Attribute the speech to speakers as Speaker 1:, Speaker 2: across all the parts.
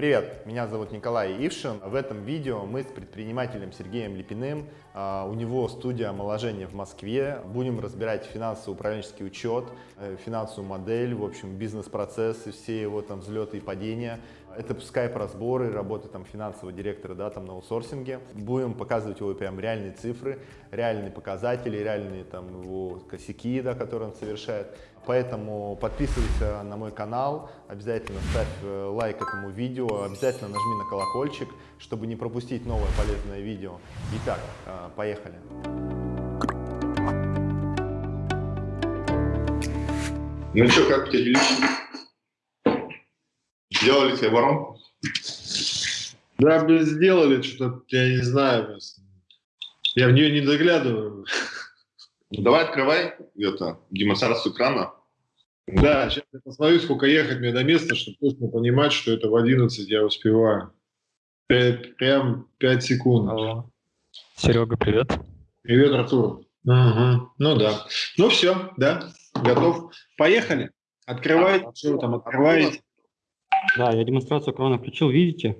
Speaker 1: Привет, меня зовут Николай Ившин. В этом видео мы с предпринимателем Сергеем Липиным, а, у него студия омоложения в Москве, будем разбирать финансово-управленческий учет, э, финансовую модель, в общем, бизнес-процессы, все его там взлеты и падения. Это скайп-разборы, работа там финансового директора, да, там на аутсорсинге. Будем показывать его прям реальные цифры, реальные показатели, реальные там его косяки, да, которые он совершает. Поэтому подписывайся на мой канал, обязательно ставь э, лайк этому видео, обязательно нажми на колокольчик, чтобы не пропустить новое полезное видео. Итак, э, поехали.
Speaker 2: Ну что, как у тебя делишки? Сделали тебе воронку?
Speaker 3: Да, блин, сделали что-то, я не знаю. Я в нее не заглядываю.
Speaker 2: Ну, давай открывай это, демонстрацию экрана.
Speaker 3: Да, сейчас я посмотрю, сколько ехать мне до места, чтобы точно понимать, что это в 11 я успеваю. Пять, прям 5 секунд.
Speaker 4: Алло. Серега, привет.
Speaker 3: Привет, Артур. Угу. Ну да. Ну все, да, готов. Поехали. Открывайте, а, что вы там открываете.
Speaker 4: Да, я демонстрацию экрана включил, видите?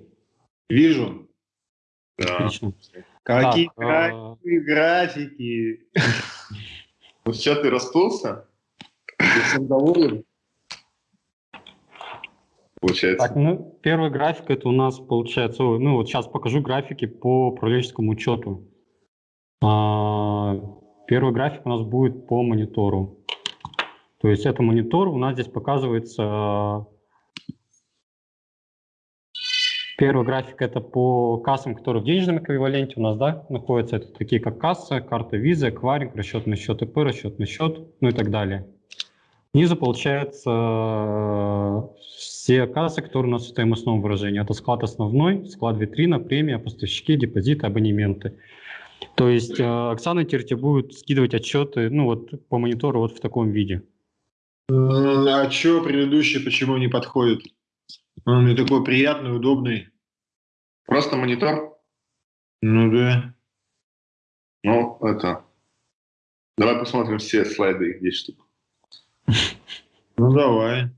Speaker 3: Вижу.
Speaker 2: Да.
Speaker 4: Отлично.
Speaker 3: Какие
Speaker 4: Так, а-
Speaker 3: графики.
Speaker 2: Ну что, ты расплылся?
Speaker 3: Ты всем доволен?
Speaker 2: Получается.
Speaker 4: Так, ну, первый график это у нас получается, ой, ну вот сейчас покажу графики по управленческому учету. А, первый график у нас будет по монитору. То есть это монитор, у нас здесь показывается Первый график это по кассам, которые в денежном эквиваленте у нас да, находятся. Это такие как касса, карта виза, акваринг, расчетный счет ИП, расчетный счет, ну и так далее. Ниже получается все кассы, которые у нас в стоимостном выражении. Это склад основной, склад витрина, премия, поставщики, депозиты, абонементы. То есть э, Оксана теперь будет скидывать отчеты ну, вот, по монитору вот в таком виде.
Speaker 3: А что предыдущий почему не подходит? Он мне такой приятный, удобный.
Speaker 2: Просто монитор?
Speaker 3: Ну да.
Speaker 2: Ну, это... Давай посмотрим все слайды, их 10 штук.
Speaker 3: Ну давай.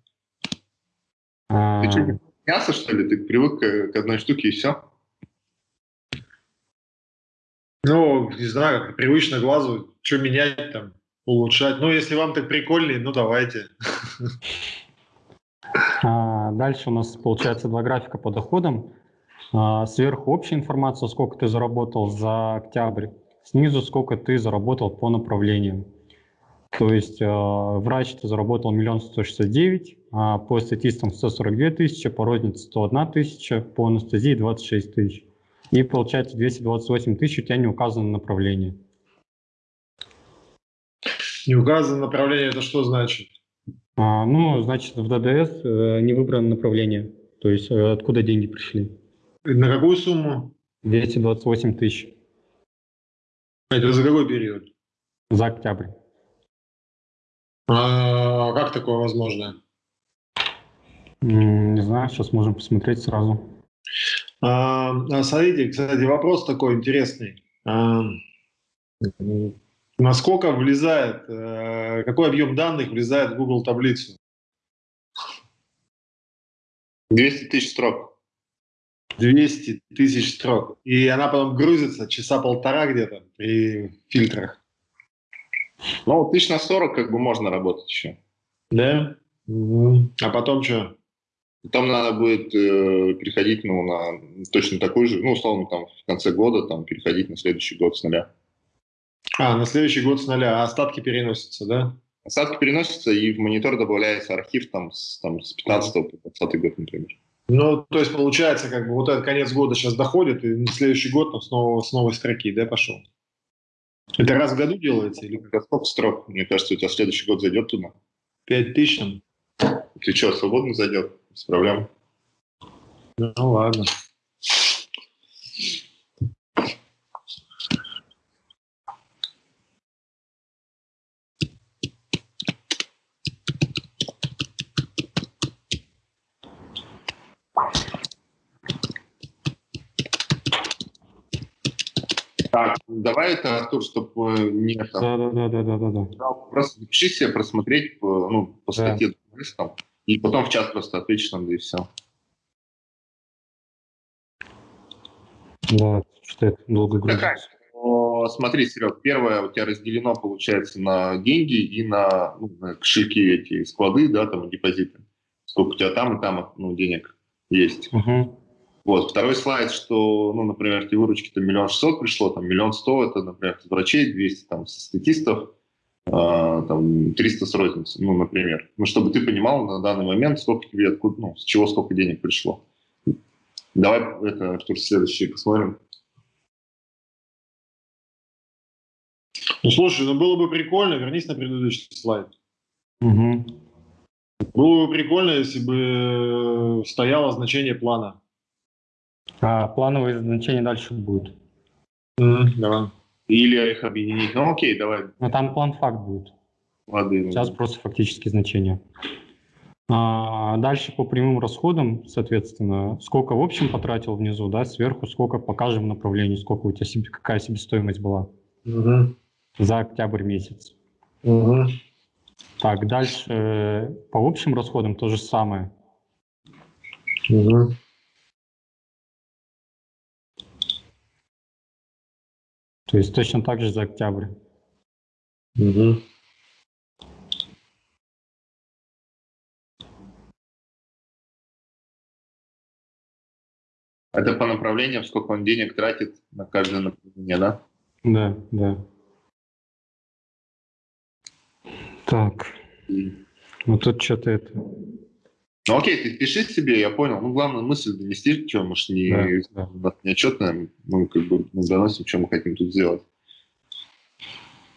Speaker 4: А,
Speaker 2: Ты что, мясо, что ли? Ты привык к, к одной штуке и все?
Speaker 3: Ну, не знаю, как привычно глазу, что менять там, улучшать. Ну, если вам так прикольнее, ну давайте.
Speaker 4: а, дальше у нас получается два графика по доходам. А, сверху общая информация, сколько ты заработал за октябрь. Снизу сколько ты заработал по направлениям. То есть э, врач ты заработал миллион сто шестьдесят девять, а по статистам 142 тысячи, по рознице 101 тысяча, по анестезии 26 тысяч. И получается 228 тысяч у тебя не указано направление.
Speaker 3: Не указано направление, это что значит?
Speaker 4: А, ну, значит, в ДДС э, не выбрано направление. То есть э, откуда деньги пришли.
Speaker 3: На какую сумму?
Speaker 4: 228 тысяч
Speaker 3: Это за какой период?
Speaker 4: за октябрь.
Speaker 3: А как такое возможно?
Speaker 4: Не знаю, сейчас можем посмотреть сразу.
Speaker 3: А, а, смотрите, кстати, вопрос такой интересный. А, насколько влезает, э, какой объем данных влезает в Google таблицу?
Speaker 2: 200 тысяч строк.
Speaker 3: 200 тысяч строк. И она потом грузится часа полтора где-то при фильтрах.
Speaker 2: Ну, тысяч на 40 как бы можно работать еще.
Speaker 3: Да? А потом что?
Speaker 2: Там надо будет э, переходить ну, на точно такой же, ну, условно, там в конце года там переходить на следующий год с нуля.
Speaker 3: А, на следующий год с нуля, а остатки переносятся, да?
Speaker 2: Осадки переносятся, и в монитор добавляется архив там с, там, с 15 по 20 год, например.
Speaker 3: Ну, то есть получается, как бы вот этот конец года сейчас доходит, и на следующий год там снова с новой строки, да, пошел? Это раз в году делается или
Speaker 2: А сколько строк? Мне кажется, у тебя следующий год зайдет туда.
Speaker 3: пять тысяч там?
Speaker 2: Ты что, свободно зайдет? Без проблем.
Speaker 3: Ну ладно.
Speaker 2: Так, давай это, Артур, чтобы не это,
Speaker 4: Да, да, да, да, да, да, да.
Speaker 2: просто запиши себе просмотреть по, ну, по
Speaker 4: Да.
Speaker 2: статье журналистам, и потом в чат просто ответишь нам, да и все.
Speaker 4: Да, что это долго грузится.
Speaker 2: Смотри, Серег, первое у тебя разделено, получается, на деньги и на, ну, на кошельки эти, склады, да, там, депозиты. Сколько у тебя там и там ну, денег есть.
Speaker 4: Мгм.
Speaker 2: Вот. Второй слайд, что, ну, например, тебе выручки там миллион шестьсот пришло, там миллион сто, это, например, врачей, 200 там со статистов, а, там 300 с розницы, ну, например. Ну, чтобы ты понимал на данный момент, сколько тебе, откуда, ну, с чего сколько денег пришло. Давай это, Артур, следующий посмотрим.
Speaker 3: Ну, слушай, ну было бы прикольно, вернись на предыдущий слайд.
Speaker 4: Мгм.
Speaker 3: Было бы прикольно, если бы стояло значение плана.
Speaker 4: А плановые значения дальше будет.
Speaker 3: Давай.
Speaker 2: Или их объединить. Ну, окей, давай.
Speaker 4: Но там план факт будет.
Speaker 2: Лады.
Speaker 4: Сейчас просто фактические значения. А, дальше по прямым расходам, соответственно, сколько в общем потратил внизу, да, сверху сколько по каждому направлению, сколько у тебя себе, какая себестоимость была
Speaker 3: Мгм.
Speaker 4: за октябрь месяц.
Speaker 3: Мгм.
Speaker 4: Так, дальше э, по общим расходам то же самое.
Speaker 3: Мгм.
Speaker 4: То есть точно так же за октябрь.
Speaker 3: Мгм.
Speaker 2: Это по направлениям, сколько он денег тратит на каждое направление, да?
Speaker 4: Да, да. Так,
Speaker 2: И-
Speaker 4: ну тут что-то это...
Speaker 2: Ну, окей, ты пиши себе, я понял. Ну, главное мысль донести, что, может, не,
Speaker 4: Да, да.
Speaker 2: не отчетная, мы как бы ну, доносим, что мы хотим тут сделать.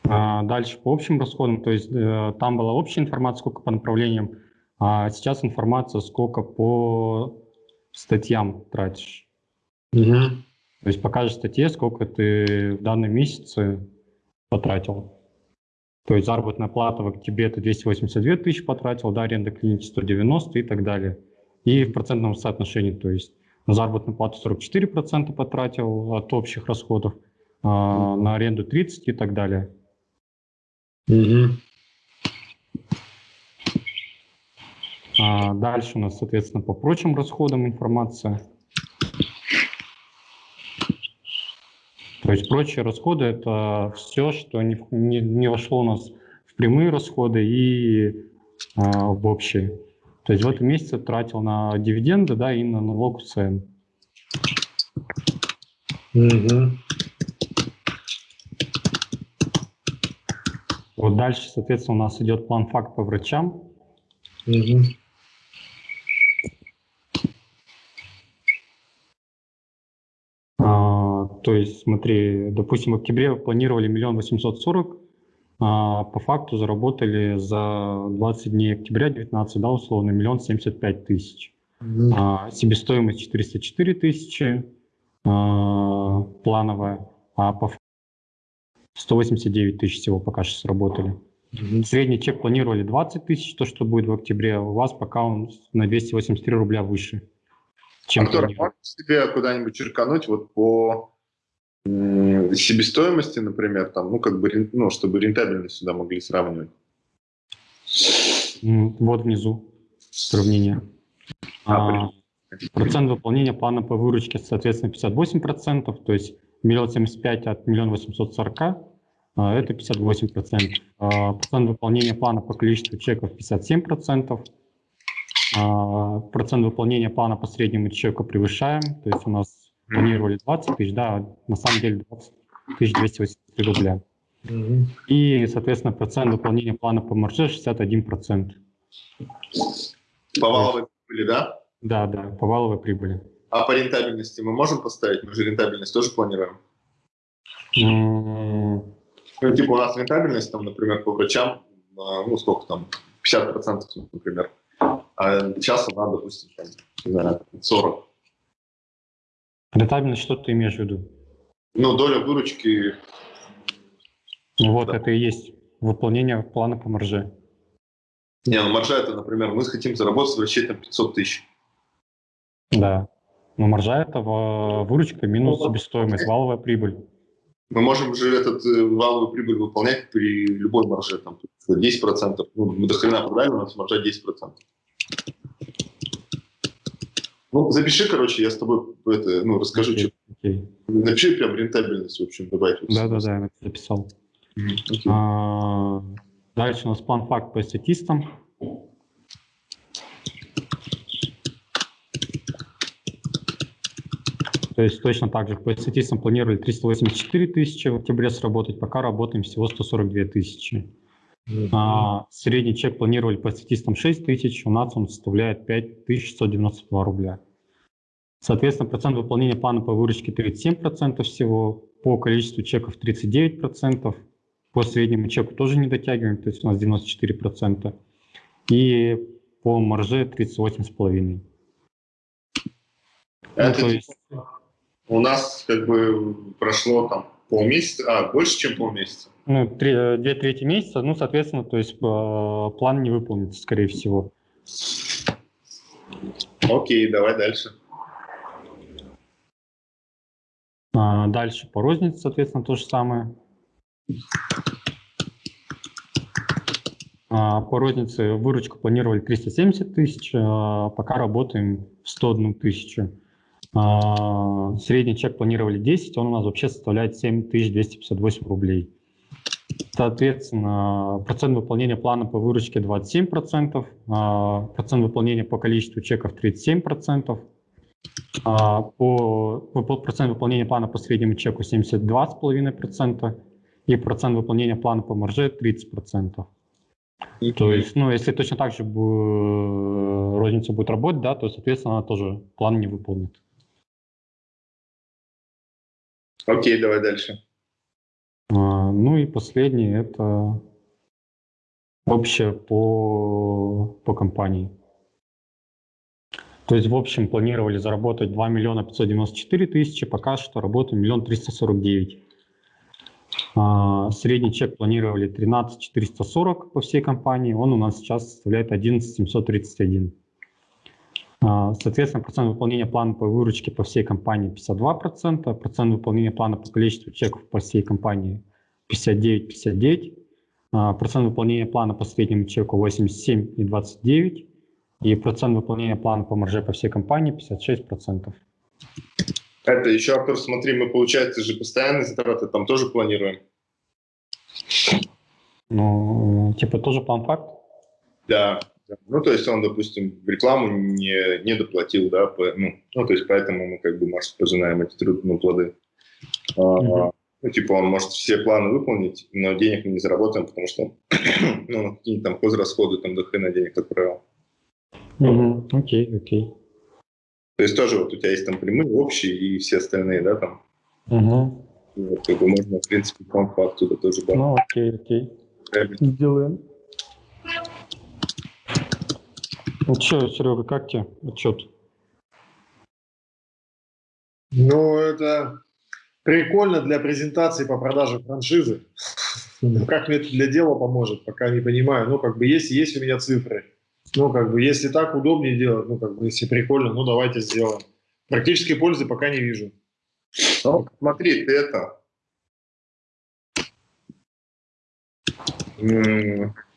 Speaker 4: А, дальше по общим расходам, то есть э, там была общая информация, сколько по направлениям, а сейчас информация, сколько по статьям тратишь.
Speaker 3: Мгм.
Speaker 4: То есть по каждой статье, сколько ты в данном месяце потратил. То есть заработная плата в октябре ты 282 тысячи потратил, да, аренда клиники 190 и так далее. И в процентном соотношении, то есть на заработную плату 44% потратил от общих расходов, а, на аренду 30 и так далее.
Speaker 3: Мгм.
Speaker 4: А дальше у нас, соответственно, по прочим расходам информация. Есть прочие расходы – это все, что не, не, не вошло у нас в прямые расходы и а, в общие. То есть в этом месяце тратил на дивиденды да, и на налог УСН.
Speaker 3: Мгм.
Speaker 4: Вот дальше, соответственно, у нас идет план факт по врачам.
Speaker 3: Мгм.
Speaker 4: А, то есть, смотри, допустим, в октябре планировали миллион восемьсот сорок, а по факту заработали за 20 дней октября 19, да, условно, миллион семьдесят пять тысяч.
Speaker 3: Мгм.
Speaker 4: А, себестоимость 404 тысячи а, плановая, а по факту 189 тысяч всего пока что сработали.
Speaker 3: Мгм.
Speaker 4: Средний чек планировали 20 тысяч, то, что будет в октябре, а у вас пока он на 283 рубля выше, чем
Speaker 2: Артур,
Speaker 4: планировали.
Speaker 2: можешь себе куда-нибудь черкануть вот по себестоимости, например, там, ну, как бы, ну, чтобы рентабельность сюда могли сравнивать.
Speaker 4: Вот внизу сравнение.
Speaker 2: А,
Speaker 4: А, процент выполнения плана по выручке, соответственно, 58%, то есть миллион семьдесят пять от миллиона восемьсот сорока, а, это 58%. А, Процент выполнения плана по количеству чеков 57%. А, Процент выполнения плана по среднему чеку превышаем, то есть у нас планировали 20 тысяч, да, на самом деле 20 тысяч 283 рубля.
Speaker 3: Мгм.
Speaker 4: И, соответственно, процент выполнения плана по марже 61%.
Speaker 2: По валовой прибыли, да?
Speaker 4: Да, да, по валовой прибыли.
Speaker 2: А по рентабельности мы можем поставить? Мы же рентабельность тоже планируем.
Speaker 4: М,
Speaker 2: Ну, типа у нас рентабельность, там, например, по врачам, а, ну, сколько там, 50%, например. А сейчас она, допустим, там, не знаю, 40.
Speaker 4: Рентабельность, что ты имеешь в виду?
Speaker 2: Ну, доля выручки,
Speaker 4: вот
Speaker 2: Да.
Speaker 4: это и есть выполнение плана по марже.
Speaker 2: не, ну, маржа это, например, мы хотим заработать врачей там 500 тысяч.
Speaker 4: Да. Но маржа это в- выручка минус
Speaker 2: Ну,
Speaker 4: себестоимость, валовая прибыль.
Speaker 2: Мы можем же этот э, валовую прибыль выполнять при любой марже, там, 10%. Ну, мы до хрена продали, у нас маржа 10%. Ну, запиши, короче, я с тобой это, ну, расскажу,
Speaker 4: Окей,
Speaker 2: что.
Speaker 4: окей.
Speaker 2: Напиши прям рентабельность, в общем, добавить.
Speaker 4: Да-да-да, я записал.
Speaker 2: Мгм, окей.
Speaker 4: А, Дальше у нас план факт по статистам. То есть точно так же по статистам планировали 384 тысячи в октябре сработать, пока работаем всего 142 тысячи. А, средний чек планировали по статистам 6 тысяч, у нас он составляет 5192 рубля. Соответственно, процент выполнения плана по выручке 37% всего, по количеству чеков 39%, по среднему чеку тоже не дотягиваем, то есть у нас 94%, и по марже 38,5%.
Speaker 2: Это
Speaker 4: ну, то
Speaker 2: типа
Speaker 4: есть-
Speaker 2: у нас как бы прошло там полмесяца, а, больше, чем полмесяца.
Speaker 4: Ну, три- две трети месяца, ну, соответственно, то есть э, план не выполнится, скорее всего.
Speaker 2: Окей, давай дальше.
Speaker 4: А, дальше по рознице, соответственно, то же самое. А, по рознице выручку планировали 370 тысяч, а, пока работаем в 101 тысячу. А, средний чек планировали 10, он у нас вообще составляет 7258 рублей. Соответственно, процент выполнения плана по выручке 27%, а, процент выполнения по количеству чеков 37%, а, по, процент выполнения плана по среднему чеку 72,5% и процент выполнения плана по марже 30%. То есть, ну, если точно так же бу- розница будет работать, да, то, соответственно, она тоже план не выполнит.
Speaker 2: Окей, давай дальше.
Speaker 4: Ну и последнее – это общее по, по компании. То есть в общем планировали заработать 2 миллиона 594 тысячи, пока что работаем миллион 349. А, Средний чек планировали 13 440 по всей компании, он у нас сейчас составляет 11 731. А, Соответственно, процент выполнения плана по выручке по всей компании 52%, процент выполнения плана по количеству чеков по всей компании 59-59%, а, процент выполнения плана по среднему чеку 87 и 29, и процент выполнения плана по марже по всей компании 56%.
Speaker 2: Это еще, Артур, смотри, мы, получается, же постоянные затраты там тоже планируем.
Speaker 4: Ну, типа тоже план факт?
Speaker 2: Да. Ну, то есть он, допустим, в рекламу не, не доплатил, да, по- ну, ну, то есть поэтому мы как бы, может, пожинаем эти трудные плоды. А,
Speaker 4: Мгм.
Speaker 2: Ну, типа он может все планы выполнить, но денег мы не заработаем, потому что ну, на какие-нибудь там хозрасходы, там до хрена денег, как правило.
Speaker 4: Мгм, Окей, окей.
Speaker 2: То есть тоже вот у тебя есть там прямые, общие и все остальные, да, там.
Speaker 4: Мгм.
Speaker 2: Вот, как бы можно, в принципе, по оттуда тоже добавить.
Speaker 4: Ну, окей, окей. Сделаем. Ну что, Серега, как тебе отчет?
Speaker 3: Ну, это прикольно для презентации по продаже франшизы. Как мне это для дела поможет, пока не понимаю. Ну, как бы есть, есть у меня цифры. Ну, как бы, если так удобнее делать, ну, как бы, если прикольно, ну, давайте сделаем. Практической пользы пока не вижу.
Speaker 2: Ну, смотри, ты это...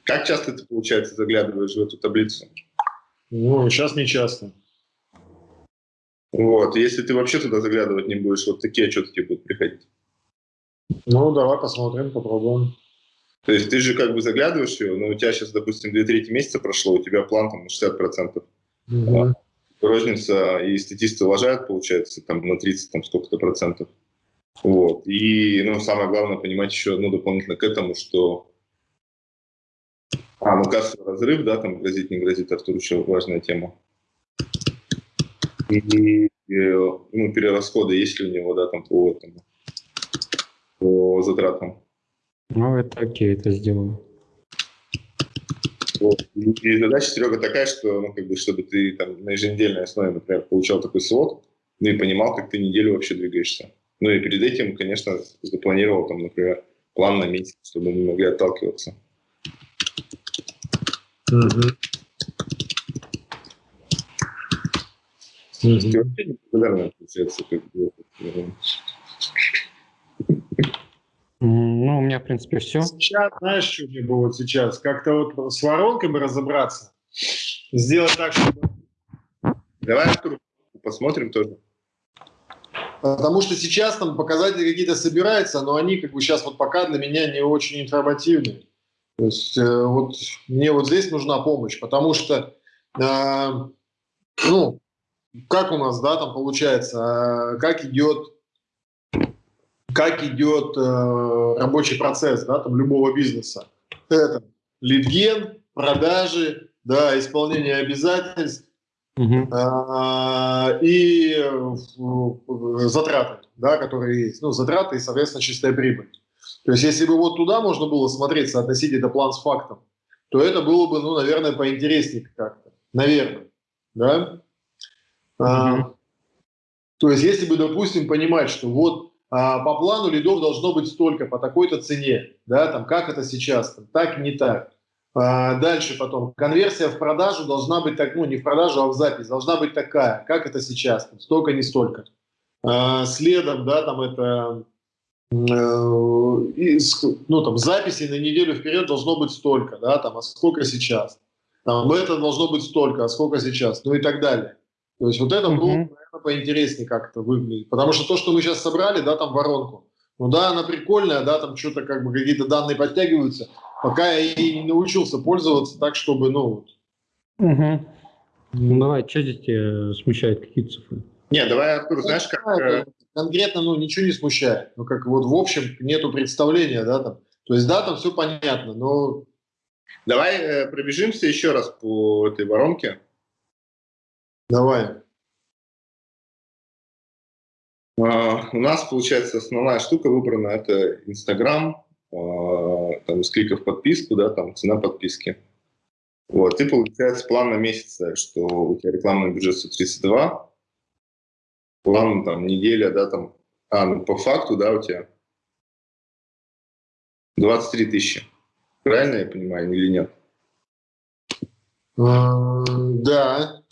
Speaker 2: Как часто ты, получается, заглядываешь в эту таблицу?
Speaker 3: Ну, сейчас не часто.
Speaker 2: Вот, если ты вообще туда заглядывать не будешь, вот такие отчеты тебе будут приходить.
Speaker 3: Ну, давай посмотрим, попробуем.
Speaker 2: То есть ты же как бы заглядываешь ее, но у тебя сейчас, допустим, 2 трети месяца прошло, у тебя план там на 60%.
Speaker 3: Мгм.
Speaker 2: Розница и статисты уважают, получается, там на 30, там сколько-то процентов. Вот. И, ну, самое главное понимать еще, ну, дополнительно к этому, что а, ну, кассовый разрыв, да, там грозит, не грозит, Артур, еще важная тема. И, э, ну, перерасходы есть ли у него, да, там по, этому, по затратам.
Speaker 4: Ну, это окей, это сделаю.
Speaker 2: Вот. И, задача, Серега, такая, что, ну, как бы, чтобы ты там на еженедельной основе, например, получал такой свод, ну и понимал, как ты неделю вообще двигаешься. Ну и перед этим, конечно, запланировал, там, например, план на месяц, чтобы мы могли отталкиваться.
Speaker 3: Мгм.
Speaker 2: Вообще как бы, э,
Speaker 4: Ну, у меня, в принципе, все.
Speaker 3: Сейчас, знаешь, что мне было вот сейчас? Как-то вот с воронками разобраться. Сделать так, чтобы
Speaker 2: Давай, Артур, посмотрим тоже.
Speaker 3: Потому что сейчас там показатели какие-то собираются, но они как бы сейчас вот пока для меня не очень информативные. То есть э, вот мне вот здесь нужна помощь, потому что, э, ну, как у нас, да, там получается, э, как идет, как идет э, рабочий процесс, да, там любого бизнеса. Это лидген, продажи, да, исполнение обязательств, Угу. и затраты, да, которые есть. Ну, затраты и, соответственно, чистая прибыль. То есть, если бы вот туда можно было смотреть, соотносить это план с фактом, то это было бы, ну, наверное, поинтереснее как-то. Наверное. Да? То есть, если бы, допустим, понимать, что вот а, по плану лидов должно быть столько, по такой-то цене, да, там, как это сейчас, там, так, не так. А, дальше потом. Конверсия в продажу должна быть так, ну не в продажу, а в запись. Должна быть такая, как это сейчас, столько, не столько. А, следом, да, там это, э, и, ну там записи на неделю вперед должно быть столько, да, там, а сколько сейчас. Там это должно быть столько, а сколько сейчас, ну и так далее. То есть вот это было, наверное, поинтереснее как-то выглядит. Потому что то, что мы сейчас собрали, да, там воронку, ну да, она прикольная, да, там что-то как бы какие-то данные подтягиваются, пока я и не научился пользоваться так, чтобы, ну...
Speaker 4: Угу. Ну давай, что здесь тебя смущает, какие цифры?
Speaker 2: Не, давай, Артур, знаешь, как... Э,
Speaker 3: конкретно, ну, ничего не смущает. Ну, как вот в общем нету представления, да, там. То есть, да, там все понятно, но...
Speaker 2: Давай э, пробежимся еще раз по этой воронке.
Speaker 3: Давай.
Speaker 2: Uh, у нас, получается, основная штука выбрана – это Инстаграм, а, там, с кликов подписку, да, там цена подписки. Вот, и получается план на месяц, что у тебя рекламный бюджет 132, план там неделя, да, там, а, ну по факту, да, у тебя 23 тысячи. Правильно я понимаю или нет?
Speaker 3: Да.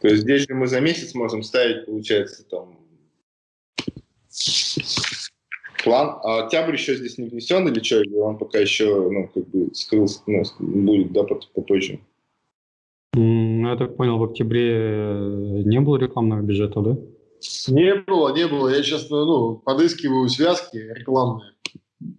Speaker 2: То есть здесь же мы за месяц можем ставить, получается, там план. А октябрь еще здесь не внесен или что? Или он пока еще, ну, как бы скрылся, ну, будет, да, попозже?
Speaker 4: Ну, я так понял, в октябре не было рекламного бюджета, да?
Speaker 3: Не было, не было. Я сейчас ну, подыскиваю связки рекламные,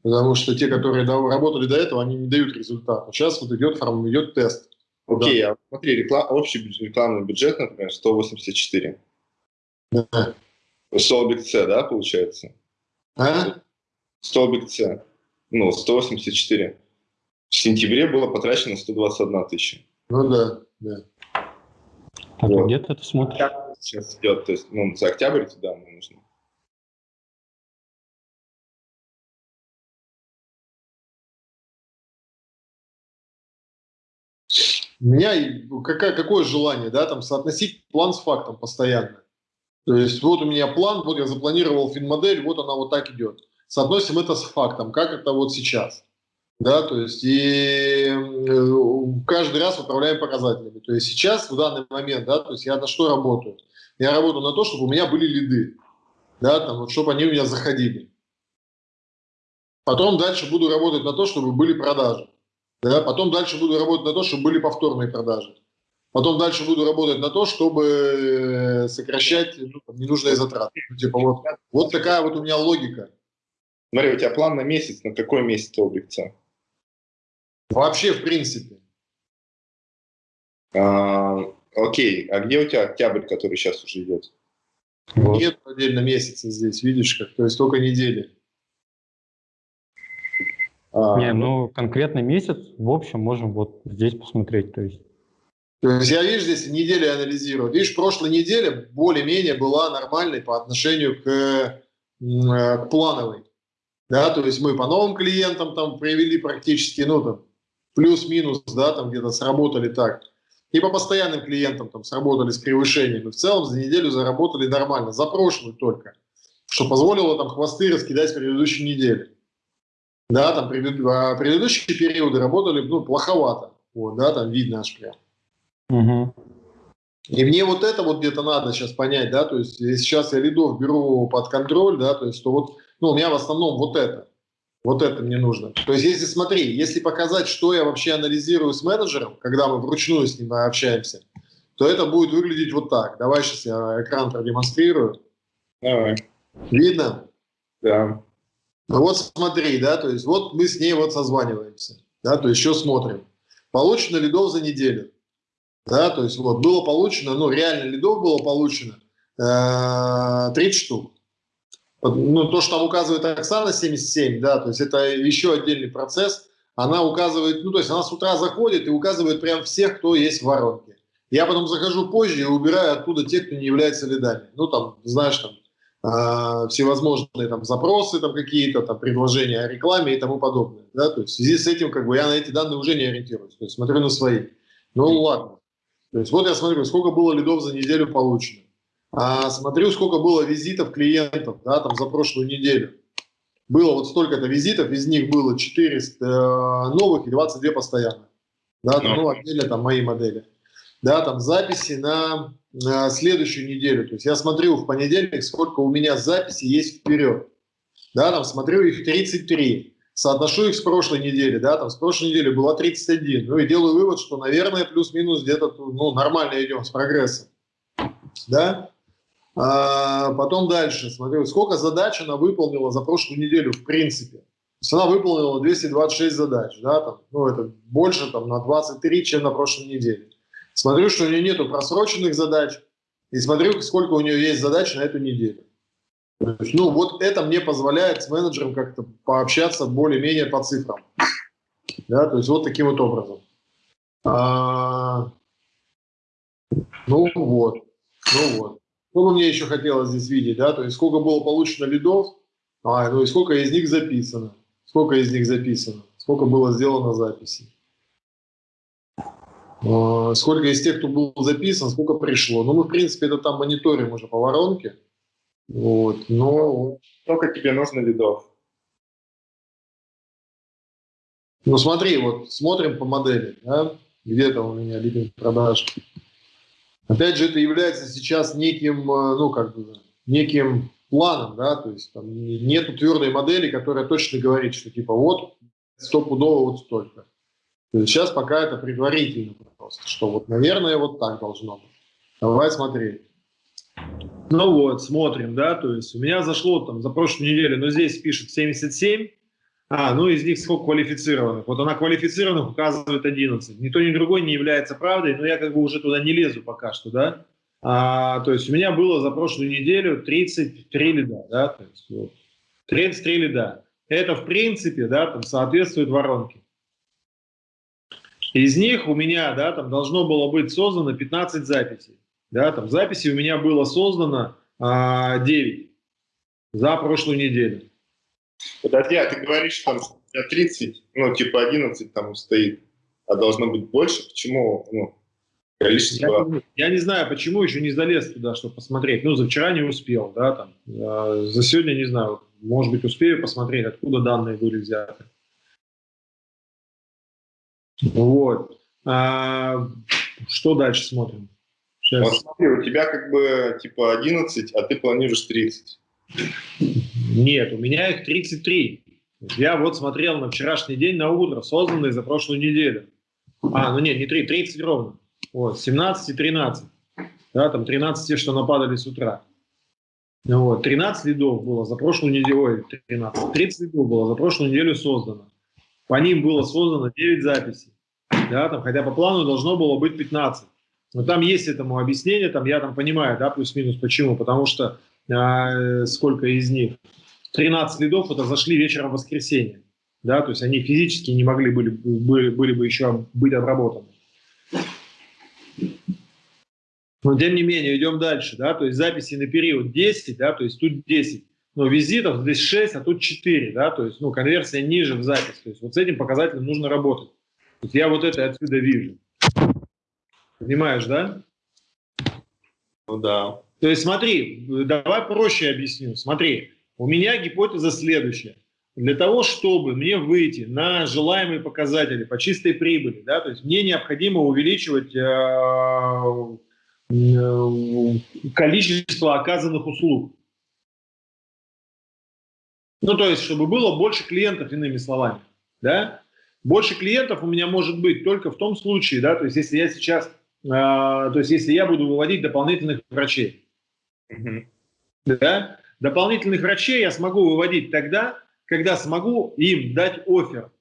Speaker 3: потому что те, которые работали до этого, они не дают результата. Сейчас вот идет, идет тест.
Speaker 2: Окей, да. а смотри, реклам, общий рекламный бюджет, например, 184. Да. Столбик С, да, получается?
Speaker 3: А?
Speaker 2: Столбик С. Ну, 184. В сентябре было потрачено 121 тысяча.
Speaker 3: Ну да, да.
Speaker 4: Так, вот. где ты это смотришь?
Speaker 2: Сейчас идет, то есть, ну, за октябрь туда нам нужно.
Speaker 3: Меня какая, какое желание, да, там соотносить план с фактом постоянно. То есть вот у меня план, вот я запланировал финмодель, вот она вот так идет. Соотносим это с фактом, как это вот сейчас. Да, то есть и э, каждый раз управляем показателями. То есть сейчас, в данный момент, да, то есть я на что работаю? Я работаю на то, чтобы у меня были лиды, да, там, вот, чтобы они у меня заходили. Потом дальше буду работать на то, чтобы были продажи. Да, потом дальше буду работать на то, чтобы были повторные продажи. Потом дальше буду работать на то, чтобы э, сокращать ну, ненужные затраты. Ну, типа вот, вот такая вот у меня логика.
Speaker 2: Смотри, у тебя план на месяц, на какой месяц обликца?
Speaker 3: Вообще, в принципе.
Speaker 2: А, окей, а где у тебя октябрь, который сейчас уже идет?
Speaker 3: Вот. Нет отдельно месяца здесь, видишь, как, то есть только недели.
Speaker 4: А, Не, ну конкретно месяц, в общем, можем вот здесь посмотреть, то есть
Speaker 3: то есть я, видишь, здесь недели анализирую. Видишь, прошлая неделя более-менее была нормальной по отношению к, э, к плановой. Да, то есть мы по новым клиентам там провели практически, ну, там, плюс-минус, да, там где-то сработали так. И по постоянным клиентам там сработали с превышениями. В целом за неделю заработали нормально, за прошлую только, что позволило там хвосты раскидать в предыдущей неделе. Да, там а предыдущие периоды работали, ну, плоховато. Вот, да, там видно аж прям. Угу. И мне вот это вот где-то надо сейчас понять, да, то есть если сейчас я лидов беру под контроль, да, то есть то вот, ну, у меня в основном вот это, вот это мне нужно. То есть если, смотри, если показать, что я вообще анализирую с менеджером, когда мы вручную с ним общаемся, то это будет выглядеть вот так. Давай сейчас я экран продемонстрирую.
Speaker 2: Давай.
Speaker 3: Видно?
Speaker 2: Да.
Speaker 3: Ну вот смотри, да, то есть вот мы с ней вот созваниваемся, да, то есть что смотрим. Получено лидов за неделю, да, то есть вот было получено, ну реально лидов было получено э, 30 штук. Ну то, что там указывает Оксана 77, да, то есть это еще отдельный процесс, она указывает, ну то есть она с утра заходит и указывает прям всех, кто есть в воронке. Я потом захожу позже и убираю оттуда тех, кто не является лидами. Ну там, знаешь, там всевозможные там запросы там какие-то, там предложения о рекламе и тому подобное. Да? То есть в связи с этим как бы я на эти данные уже не ориентируюсь, то есть смотрю на свои. Ну ладно. То есть вот я смотрю, сколько было лидов за неделю получено. А, смотрю, сколько было визитов клиентов да, там, за прошлую неделю. Было вот столько-то визитов, из них было 400 э, новых и 22 постоянных. Да, там, ну, отдельно там мои модели. Да, там записи на на следующую неделю. То есть я смотрю в понедельник, сколько у меня записей есть вперед. Да, там смотрю их 33. Соотношу их с прошлой недели, да, там с прошлой недели было 31. Ну и делаю вывод, что, наверное, плюс-минус где-то ну, нормально идем с прогрессом. Да? А, потом дальше смотрю, сколько задач она выполнила за прошлую неделю в принципе. То есть она выполнила 226 задач, да, там, ну это больше там на 23, чем на прошлой неделе. Смотрю, что у нее нету просроченных задач, и смотрю, сколько у нее есть задач на эту неделю. Ну, вот это мне позволяет с менеджером как-то пообщаться более-менее по цифрам. Да, то есть вот таким вот образом. А, ну вот, ну вот. Что бы мне еще хотелось здесь видеть, да, то есть сколько было получено лидов, а, ну и сколько из них записано, сколько из них записано, сколько было сделано записей. А, сколько из тех, кто был записан, сколько пришло. Ну, мы, в принципе, это там мониторим уже по воронке. Вот, но...
Speaker 2: Сколько тебе нужно лидов?
Speaker 3: Ну, смотри, вот смотрим по модели, да? где-то у меня лидинг продаж. Опять же, это является сейчас неким, э, ну, как бы, неким планом, да, то есть там нету твердой модели, которая точно говорит, что типа вот стопудово вот столько. Сейчас пока это предварительно просто, что вот, наверное, вот так должно быть. Давай смотреть. Ну вот, смотрим, да, то есть у меня зашло там за прошлую неделю, но здесь пишет 77, а, ну из них сколько квалифицированных. Вот она квалифицированных указывает 11. Ни то, ни другой не является правдой, но я как бы уже туда не лезу пока что, да. А, то есть у меня было за прошлую неделю 33 лида, да, то есть вот, 33 лида. Это в принципе, да, там соответствует воронке. Из них у меня, да, там должно было быть создано 15 записей. Да, там записей у меня было создано а, 9 за прошлую неделю.
Speaker 2: Подожди, а ты говоришь, что там 30, ну, типа 11 там стоит, а должно быть больше? Почему, ну, количество...
Speaker 3: Я, я не знаю, почему еще не залез туда, чтобы посмотреть. Ну, за вчера не успел, да, там, э, за сегодня не знаю, может быть, успею посмотреть, откуда данные были взяты. Вот. А, что дальше смотрим?
Speaker 2: Сейчас. Вот смотри, у тебя как бы типа 11, а ты планируешь 30.
Speaker 3: Нет, у меня их 33. Я вот смотрел на вчерашний день на утро, созданный за прошлую неделю. А, ну нет, не 3, 30 ровно. Вот, 17 и 13. Да, там 13 те, что нападали с утра. Ну вот, 13 лидов было за прошлую неделю, ой, 13, 30 лидов было за прошлую неделю создано. По ним было создано 9 записей. Да, там, хотя по плану должно было быть 15. Но там есть этому объяснение, там я там понимаю, да, плюс-минус почему. Потому что э, сколько из них? 13 лидов это зашли вечером в воскресенье. Да, то есть они физически не могли были, были, были бы еще быть обработаны. Но тем не менее, идем дальше, да, то есть записи на период 10, да, то есть тут 10 но визитов здесь 6, а тут 4, да, то есть, ну, конверсия ниже в запись, то есть вот с этим показателем нужно работать. То есть я вот это отсюда вижу. Понимаешь, да?
Speaker 2: Ну да.
Speaker 3: То есть смотри, давай проще объясню. Смотри, у меня гипотеза следующая. Для того, чтобы мне выйти на желаемые показатели по чистой прибыли, да, то есть мне необходимо увеличивать э, э, количество оказанных услуг. Ну, то есть, чтобы было больше клиентов, иными словами. Да? Больше клиентов у меня может быть только в том случае, да, то есть, если я сейчас то есть если я буду выводить дополнительных врачей. Угу. Да? Дополнительных врачей я смогу выводить тогда, когда смогу им дать офер,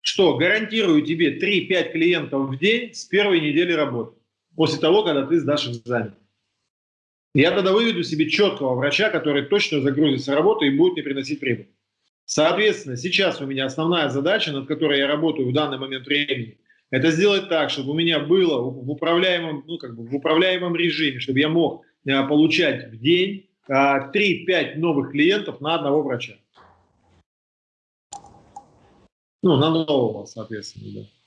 Speaker 3: что гарантирую тебе 3-5 клиентов в день с первой недели работы, после того, когда ты сдашь экзамен. Я тогда выведу себе четкого врача, который точно загрузится в работу и будет мне приносить прибыль. Соответственно, сейчас у меня основная задача, над которой я работаю в данный момент времени, это сделать так, чтобы у меня было в управляемом, ну, как бы в управляемом режиме, чтобы я мог э, получать в день 3-5 а, новых клиентов на одного врача. Ну, на нового, соответственно, да.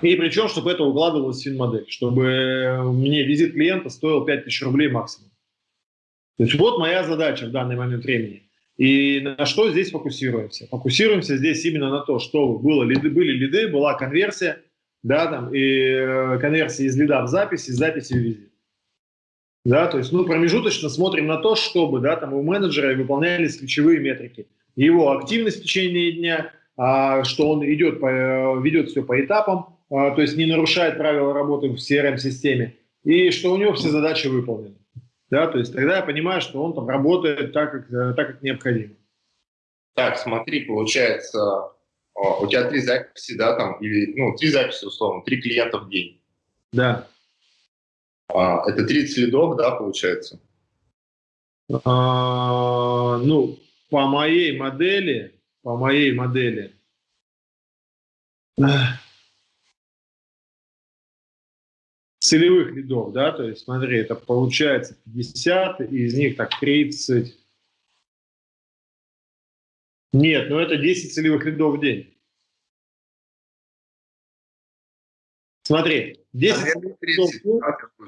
Speaker 3: И причем, чтобы это укладывалось в финмодель, чтобы мне визит клиента стоил 5000 рублей максимум. То есть вот моя задача в данный момент времени. И на что здесь фокусируемся? Фокусируемся здесь именно на то, что было лиды, были лиды, была конверсия, да, там, и э, конверсия из лида в запись, из записи в визит. Да, то есть, ну, промежуточно смотрим на то, чтобы, да, там у менеджера выполнялись ключевые метрики. Его активность в течение дня, а, что он идет, э, ведет все по этапам, то есть не нарушает правила работы в CRM-системе, и что у него все задачи выполнены. Да, то есть тогда я понимаю, что он там работает так, как, э, так, как необходимо.
Speaker 2: Так, смотри, получается, у тебя три записи, да, там, или, ну, три записи, условно, три клиента в день.
Speaker 3: Да.
Speaker 2: А, это 30 лидов, да, получается?
Speaker 3: А, ну, по моей модели, по моей модели, целевых лидов, да, то есть смотри, это получается 50, из них так 30. Нет, ну это 10 целевых лидов в день. Смотри, 10, 30, лидов,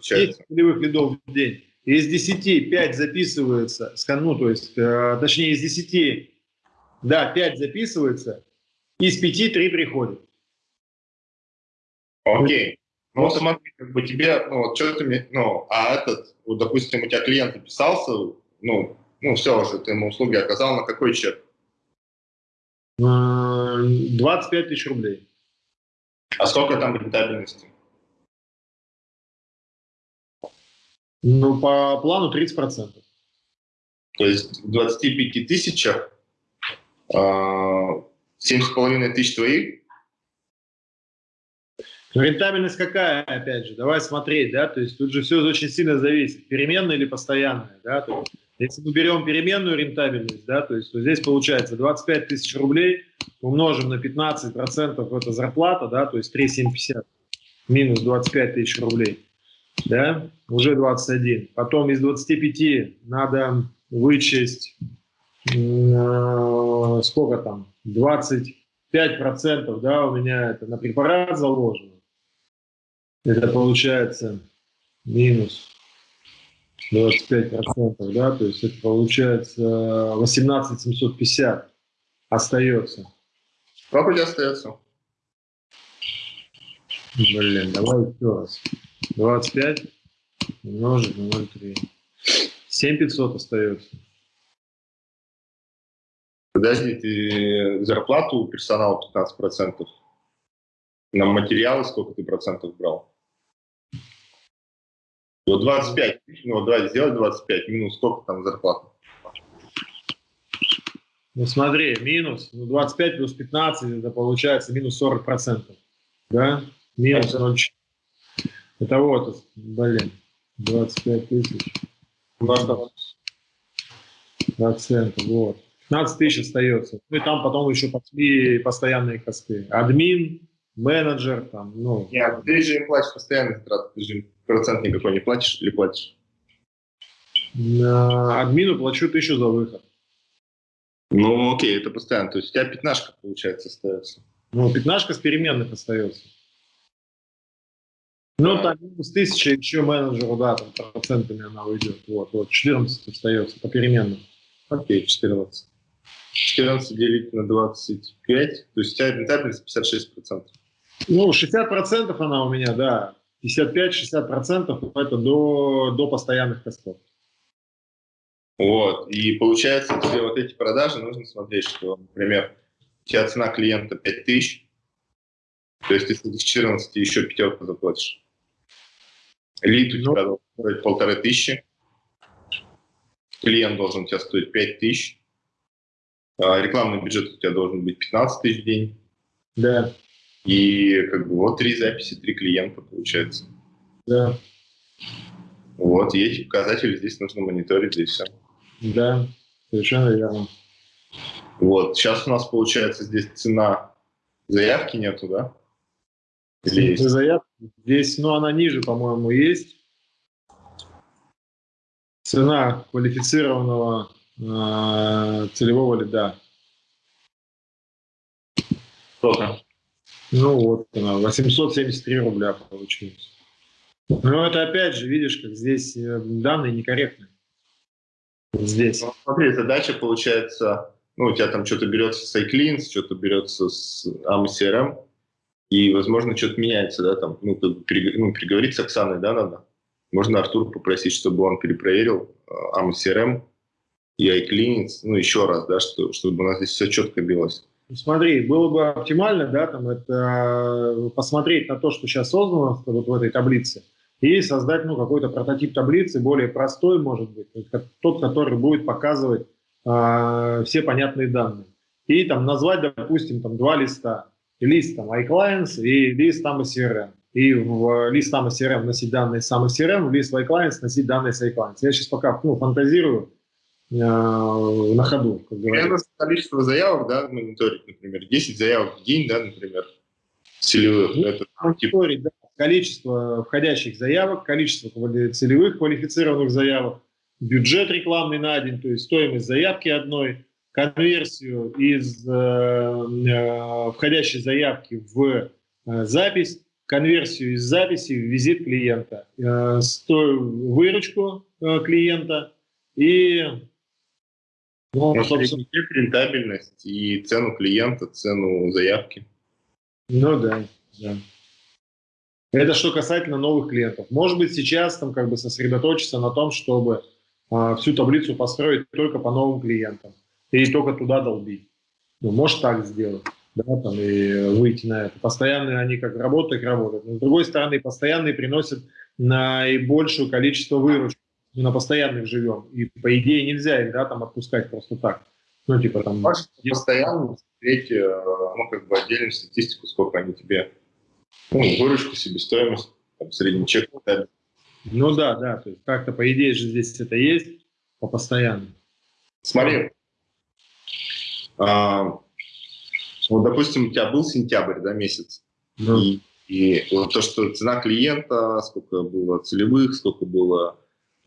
Speaker 3: 10 целевых лидов в день. Из 10 5 записывается, ну, то есть, э, точнее, из 10, да, 5 записывается, из 5 3 приходят.
Speaker 2: Окей. Ну, вот смотри, как бы тебе, ну, вот что ты, ну, а этот, вот, допустим, у тебя клиент записался, ну, ну, все уже, ты ему услуги оказал, на какой чек?
Speaker 3: 25 тысяч рублей.
Speaker 2: А сколько там рентабельности?
Speaker 3: Ну, по плану 30%.
Speaker 2: То есть в 25 тысячах э, 7,5 тысяч твоих
Speaker 3: Рентабельность какая, опять же, давай смотреть, да, то есть тут же все очень сильно зависит, переменная или постоянная, да, то есть, если мы берем переменную рентабельность, да, то есть то здесь получается 25 тысяч рублей умножим на 15 процентов, это зарплата, да, то есть 3,750 минус 25 тысяч рублей, да, уже 21. Потом из 25 надо вычесть, э, сколько там, 25 процентов, да, у меня это на препарат заложено. Это получается минус 25%, да, то есть это получается 18 750 остается.
Speaker 2: У тебя остается?
Speaker 3: Блин, давай еще раз. 25 умножить на 0,3. 7500 остается.
Speaker 2: Подожди, ты зарплату персонала 15%? На материалы сколько ты процентов брал? Вот 25, ну вот давай сделать 25, минус сколько там зарплата?
Speaker 3: Ну смотри, минус, ну 25 плюс 15, это получается минус 40 процентов, да? Минус 0. Это вот, блин, 25 тысяч. Процентов, вот. 15 тысяч остается. Ну и там потом еще пошли постоянные косты. Админ, менеджер, там, ну...
Speaker 2: Нет, ты же им платишь постоянно затраты, ты же процент никакой не платишь или платишь?
Speaker 3: На админу плачу тысячу за выход.
Speaker 2: Ну, окей, это постоянно. То есть у тебя пятнашка, получается, остается.
Speaker 3: Ну, пятнашка с переменных остается. Ну, там минус тысяча еще менеджеру, да, там процентами она уйдет. Вот, вот, 14 остается по переменным.
Speaker 2: Окей, 14. 14 делить на 25, то есть у тебя рентабельность 56%.
Speaker 3: Ну, 60% она у меня, да. 55-60% это до, до постоянных костов.
Speaker 2: Вот. И получается, тебе вот эти продажи нужно смотреть, что, например, у тебя цена клиента 5000, То есть, ты с 14 еще пятерку заплатишь. Лид у
Speaker 3: Ну.
Speaker 2: тебя должен стоить полторы тысячи. Клиент должен у тебя стоить 5 тысяч. А, Рекламный бюджет у тебя должен быть 15 тысяч в день.
Speaker 3: Да,
Speaker 2: И как бы вот три записи, три клиента получается.
Speaker 3: да,
Speaker 2: Вот, эти показатели здесь нужно мониторить, здесь все.
Speaker 3: да, совершенно верно.
Speaker 2: Вот, сейчас у нас получается здесь цена заявки нету, да? Или есть?
Speaker 3: Заявка здесь, ну, она ниже, по-моему, есть. Цена квалифицированного э, целевого лида.
Speaker 2: Сколько?
Speaker 3: Ну вот она, 873 рубля получилось. Но это опять же, видишь, как здесь э, данные некорректные. Здесь.
Speaker 2: Ну, смотри, задача получается, ну, у тебя там что-то берется с iCleans, что-то берется с AMA-CRM, и, возможно, что-то меняется, да, там, ну, ну, переговорить с Оксаной, да, надо. Можно Артур попросить, чтобы он перепроверил э, AMA-CRM и iCleans, ну, еще раз, да, что, чтобы у нас здесь все четко билось.
Speaker 3: Смотри, было бы оптимально, да, там это посмотреть на то, что сейчас создано вот в этой таблице, и создать, ну, какой-то прототип таблицы, более простой, может быть, тот, который будет показывать э, все понятные данные. И там назвать, допустим, там два листа. Лист там iClients и лист там CRM. И в лист там CRM носить данные с CRM, в лист iClients носить данные с iClients. Я сейчас пока ну, фантазирую на ходу, как говорится.
Speaker 2: нужно количество заявок, да, мониторить, например, 10 заявок в день, да, например, целевых.
Speaker 3: Ну,
Speaker 2: Это типа
Speaker 3: мониторить да, количество входящих заявок, количество целевых квалифицированных заявок, бюджет рекламный на день, то есть стоимость заявки одной, конверсию из э, э, входящей заявки в э, запись, конверсию из записи в визит клиента, э, сто- выручку э, клиента и ну, собственно,
Speaker 2: чек, рентабельность и цену клиента, цену заявки.
Speaker 3: Ну да, да. Это что касательно новых клиентов. Может быть, сейчас там как бы сосредоточиться на том, чтобы а, всю таблицу построить только по новым клиентам и только туда долбить. Ну, может так сделать, да, там и выйти на это. Постоянные они как работают, так работают. Но с другой стороны, постоянные приносят наибольшее количество выручки. Мы на постоянных живем. И по идее нельзя их, да, там отпускать просто так. Ну, типа там...
Speaker 2: Можешь постоянно смотреть, э, ну, как бы отдельную статистику, сколько они тебе, ну, выручку, себестоимость, там, средний чек.
Speaker 3: Ну да, да, то есть как-то по идее же здесь это есть по постоянно.
Speaker 2: Смотри, а, вот, допустим, у тебя был сентябрь, да, месяц,
Speaker 3: Ну,
Speaker 2: и, и вот то, что цена клиента, сколько было целевых, сколько было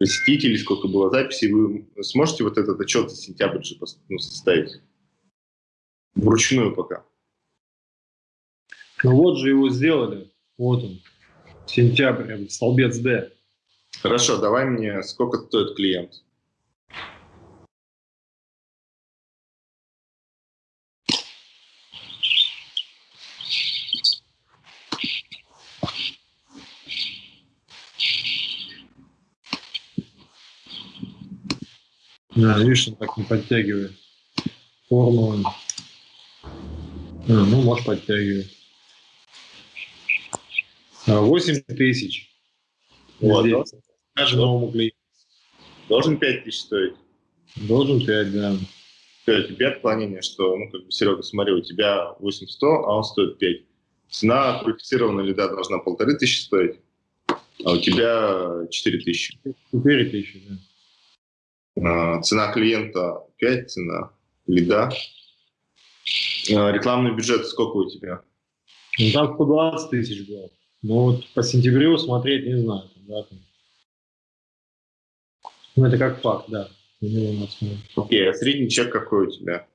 Speaker 2: посетителей, сколько было записей, вы сможете вот этот отчет за сентябрь же ну, составить? Вручную пока.
Speaker 3: ну вот же его сделали. Вот он. Сентябрь, столбец Д.
Speaker 2: Хорошо, давай мне, сколько стоит клиент?
Speaker 3: Да, видишь, он так не подтягивает. Формулы. А, ну, может, подтягивает. А, 8 тысяч.
Speaker 2: Вот,
Speaker 3: Здесь. Даже новому клиенту.
Speaker 2: Должен 5 тысяч стоить.
Speaker 3: Должен 5, да.
Speaker 2: У тебя отклонение, что, ну, как бы, Серега, смотри, у тебя 8100, а он стоит 5. Цена квалифицированного лида должна полторы тысячи стоить, а у тебя 4 тысячи.
Speaker 3: 4 тысячи, да.
Speaker 2: А, Цена клиента 5, цена лида. А, Рекламный бюджет сколько у тебя?
Speaker 3: Ну, там 120 тысяч было. Ну, вот по сентябрю смотреть не знаю. Да, там. Ну, это как факт, да.
Speaker 2: Окей, а средний чек какой у тебя?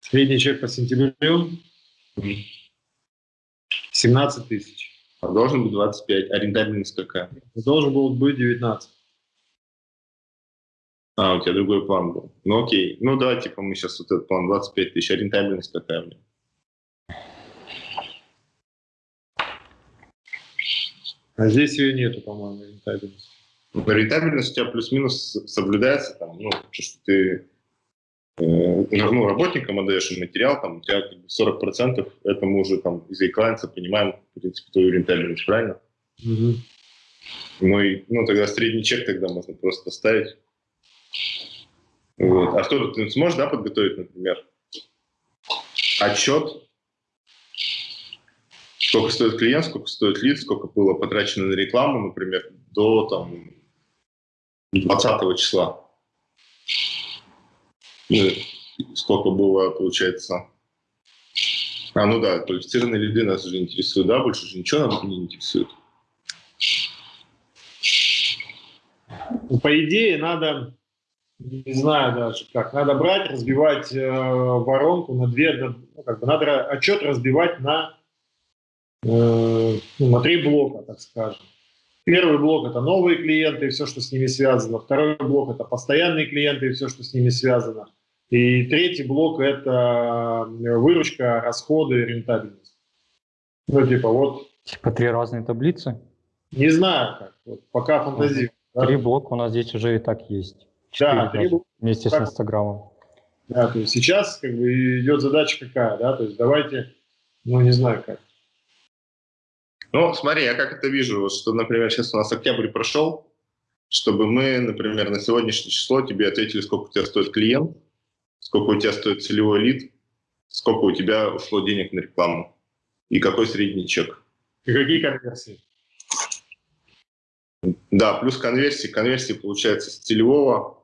Speaker 3: Средний чек по сентябрю 17 тысяч.
Speaker 2: А Должен быть 25, а рентабельность какая?
Speaker 3: Должен был быть 19.
Speaker 2: А, у тебя другой план был. Ну окей, ну давай, типа, мы сейчас вот этот план 25 тысяч, а рентабельность какая у меня?
Speaker 3: А здесь ее нету, по-моему, рентабельности.
Speaker 2: Ну, Рентабельность у тебя плюс-минус соблюдается, там, ну, то, что ты э, ну, работникам отдаешь материал, там, у тебя 40% это мы уже там из клиента понимаем, в принципе, твою рентабельность, правильно? Угу. Ну, и, ну, тогда средний чек тогда можно просто ставить. Вот. А кто ты сможешь, да, подготовить, например, отчет, сколько стоит клиент, сколько стоит лид, сколько было потрачено на рекламу, например, до там 20 числа. Ну, сколько было, получается... А, ну да, квалифицированные лиды нас уже интересуют, да, больше же ничего нас не интересует.
Speaker 3: По идее, надо, не знаю даже как, надо брать, разбивать э, воронку на две, ну, как бы надо отчет разбивать на, э, ну, на три блока, так скажем. Первый блок – это новые клиенты и все, что с ними связано. Второй блок – это постоянные клиенты и все, что с ними связано. И третий блок – это выручка, расходы, рентабельность. Ну, типа вот.
Speaker 4: Типа три разные таблицы?
Speaker 3: Не знаю как. Вот, пока фантазирую.
Speaker 4: Три да? блока у нас здесь уже и так есть.
Speaker 3: Да, блока.
Speaker 4: Вместе с Инстаграмом.
Speaker 3: Да, то есть сейчас как бы идет задача какая, да, то есть давайте, ну не знаю как,
Speaker 2: ну, смотри, я как это вижу, что, например, сейчас у нас октябрь прошел, чтобы мы, например, на сегодняшнее число тебе ответили, сколько у тебя стоит клиент, сколько у тебя стоит целевой лид, сколько у тебя ушло денег на рекламу и какой средний чек.
Speaker 3: И какие конверсии?
Speaker 2: Да, плюс конверсии. Конверсии получается с целевого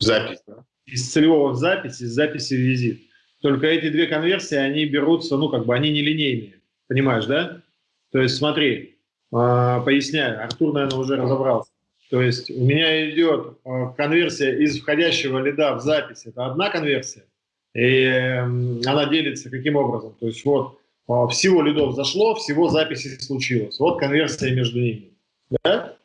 Speaker 2: в запись. Да?
Speaker 3: Из целевого в запись, из записи в визит. Только эти две конверсии, они берутся, ну, как бы, они нелинейные. Понимаешь, да? То есть смотри, а, поясняю, Артур, наверное, уже разобрался. То есть у меня идет а, конверсия из входящего лида в запись, это одна конверсия, и она делится каким образом? То есть вот а, всего лидов зашло, всего записи случилось. Вот конверсия между ними. Да?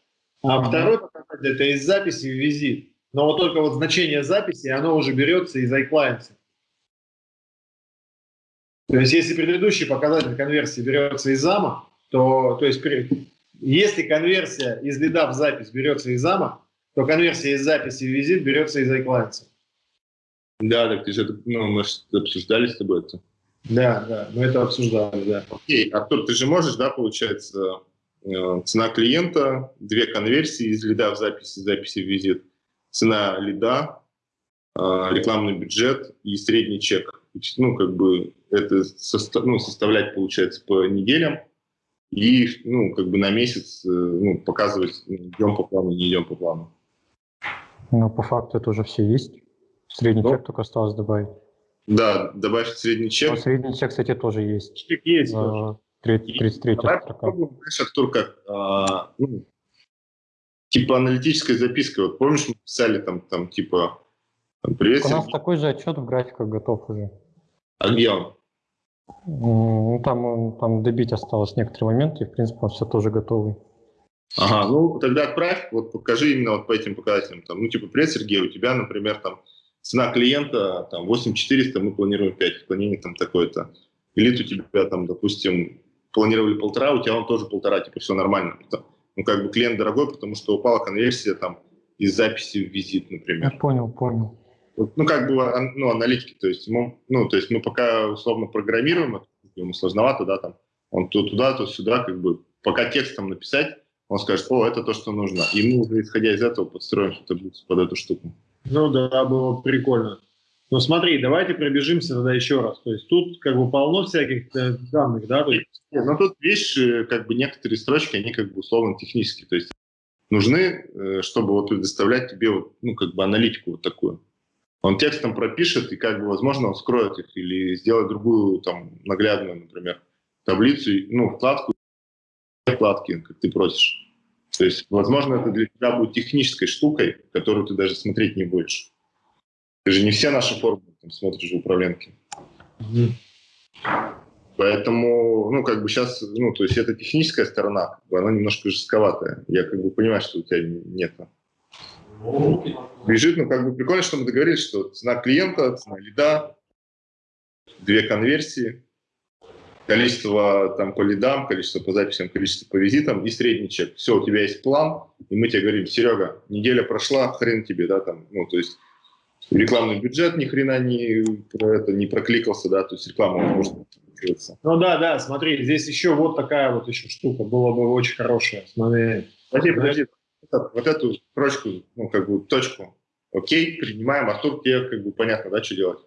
Speaker 3: А второй показатель – это из записи в визит. Но вот только вот значение записи, оно уже берется из iClients. То есть если предыдущий показатель конверсии берется из зама, то, то есть если конверсия из лида в запись берется из АМА, то конверсия из записи в визит берется из iClients.
Speaker 2: Да, так ты же ну, мы обсуждали с тобой это.
Speaker 3: Да, да, мы это обсуждали, да.
Speaker 2: Окей, Артур, ты же можешь, да, получается, э, цена клиента, две конверсии из лида в записи, записи в визит, цена лида, э, рекламный бюджет и средний чек. Ну, как бы это состав, ну, составлять, получается, по неделям, и ну, как бы на месяц э, ну, показывать, идем по плану, не идем по плану.
Speaker 4: Ну, по факту это уже все есть. Средний ну, чек только осталось добавить.
Speaker 2: Да, добавить средний чек.
Speaker 4: А средний чек, кстати, тоже есть.
Speaker 3: Чек есть. За
Speaker 4: 33
Speaker 2: Давай попробуем, знаешь, Артур, как а, ну, типа аналитическая записка. Вот помнишь, мы писали там, там типа там, привет,
Speaker 4: У нас такой же отчет в графиках готов уже.
Speaker 2: А где он?
Speaker 4: Ну, там, там добить осталось некоторые моменты, и, в принципе, он все тоже готовый.
Speaker 2: Ага, ну тогда отправь, вот покажи именно вот по этим показателям. Там, ну, типа, привет, Сергей, у тебя, например, там цена клиента там 8400, мы планируем 5, отклонение там такое-то. Или у тебя там, допустим, планировали полтора, у тебя он тоже полтора, типа, все нормально. Ну, как бы клиент дорогой, потому что упала конверсия там из записи в визит, например.
Speaker 4: Я понял, понял.
Speaker 2: Ну, как бы, ну, аналитики, то есть, мы, ну, то есть мы пока условно программируем, ему сложновато, да, там, он то туда, то сюда, как бы, пока текстом написать, он скажет, о, это то, что нужно. И мы уже, исходя из этого, подстроим что-то под эту штуку.
Speaker 3: Ну да, было прикольно. Ну смотри, давайте пробежимся тогда еще раз. То есть тут как бы полно всяких э, данных, да? То есть...
Speaker 2: Ну тут видишь, как бы некоторые строчки, они как бы условно технические. То есть нужны, э, чтобы вот предоставлять тебе вот, ну как бы аналитику вот такую. Он текстом пропишет, и как бы, возможно, он скроет их или сделает другую, там, наглядную, например, таблицу, ну, вкладку, вкладки, как ты просишь. То есть, возможно, это для тебя будет технической штукой, которую ты даже смотреть не будешь. Ты же не все наши формулы там, смотришь в управленке. Mm-hmm. Поэтому, ну, как бы сейчас, ну, то есть это техническая сторона, как бы, она немножко жестковатая. Я как бы понимаю, что у тебя нет Бежит, ну, как бы прикольно, что мы договорились, что цена клиента, цена лида, две конверсии, количество там по лидам, количество по записям, количество по визитам и средний чек. Все, у тебя есть план, и мы тебе говорим, Серега, неделя прошла, хрен тебе, да, там, ну, то есть Рекламный бюджет ни хрена не, это, не прокликался, да, то есть реклама может прокрутиться.
Speaker 3: Ну да, да, смотри, здесь еще вот такая вот еще штука была бы очень хорошая. Смотри.
Speaker 2: Подожди, подожди. Вот, эту строчку, ну, как бы, точку. Окей, принимаем. Артур, тебе, как бы, понятно, да, что делать?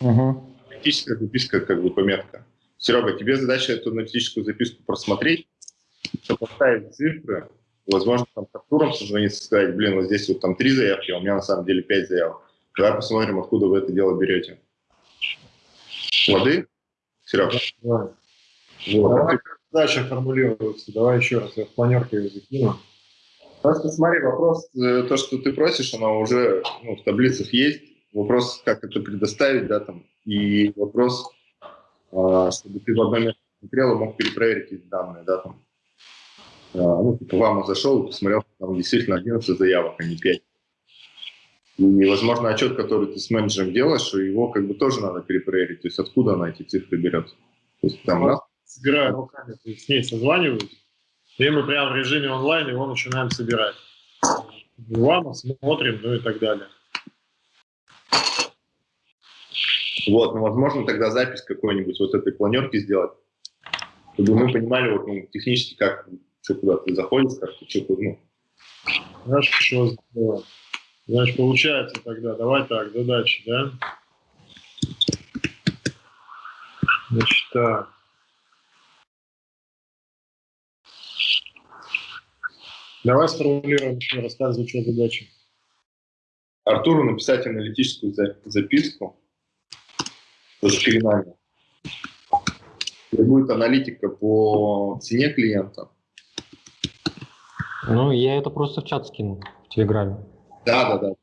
Speaker 4: Угу.
Speaker 2: Аналитическая записка, как бы, пометка. Серега, тебе задача эту аналитическую записку просмотреть, поставить цифры, возможно, там с Артуром созвониться, сказать, блин, вот здесь вот там три заявки, а у меня на самом деле пять заявок. Давай посмотрим, откуда вы это дело берете. Лады? Серега?
Speaker 3: Давай.
Speaker 2: Вот.
Speaker 3: Давай, как задача формулируется. Давай еще раз, я в планерке ее закину.
Speaker 2: Просто смотри, вопрос, э, то, что ты просишь, оно уже ну, в таблицах есть. Вопрос, как это предоставить, да, там, и вопрос, а, чтобы ты в одном месте смотрел и мог перепроверить эти данные, да, там. А, Ну, типа, вам зашел и посмотрел, что там действительно 11 заявок, а не 5. И, возможно, отчет, который ты с менеджером делаешь, его как бы тоже надо перепроверить. То есть откуда она эти цифры берет. То есть там раз,
Speaker 3: Собираю руками, то есть с ней созваниваюсь, и мы прямо в режиме онлайн его начинаем собирать. Ладно, смотрим, ну и так далее.
Speaker 2: Вот, ну, возможно, тогда запись какой-нибудь вот этой планерки сделать, чтобы мы понимали вот, ну, технически, как, что куда ты заходишь, как ты что, ну,
Speaker 3: Хорошо, здорово. Значит, получается тогда, давай так, задачи, да? Значит, так. Давай сформулируем еще как звучат задачи.
Speaker 2: Артуру написать аналитическую за- записку по шкринами, где будет аналитика по цене клиента.
Speaker 4: Ну, я это просто в чат скину в Телеграме.
Speaker 2: Да, да, да.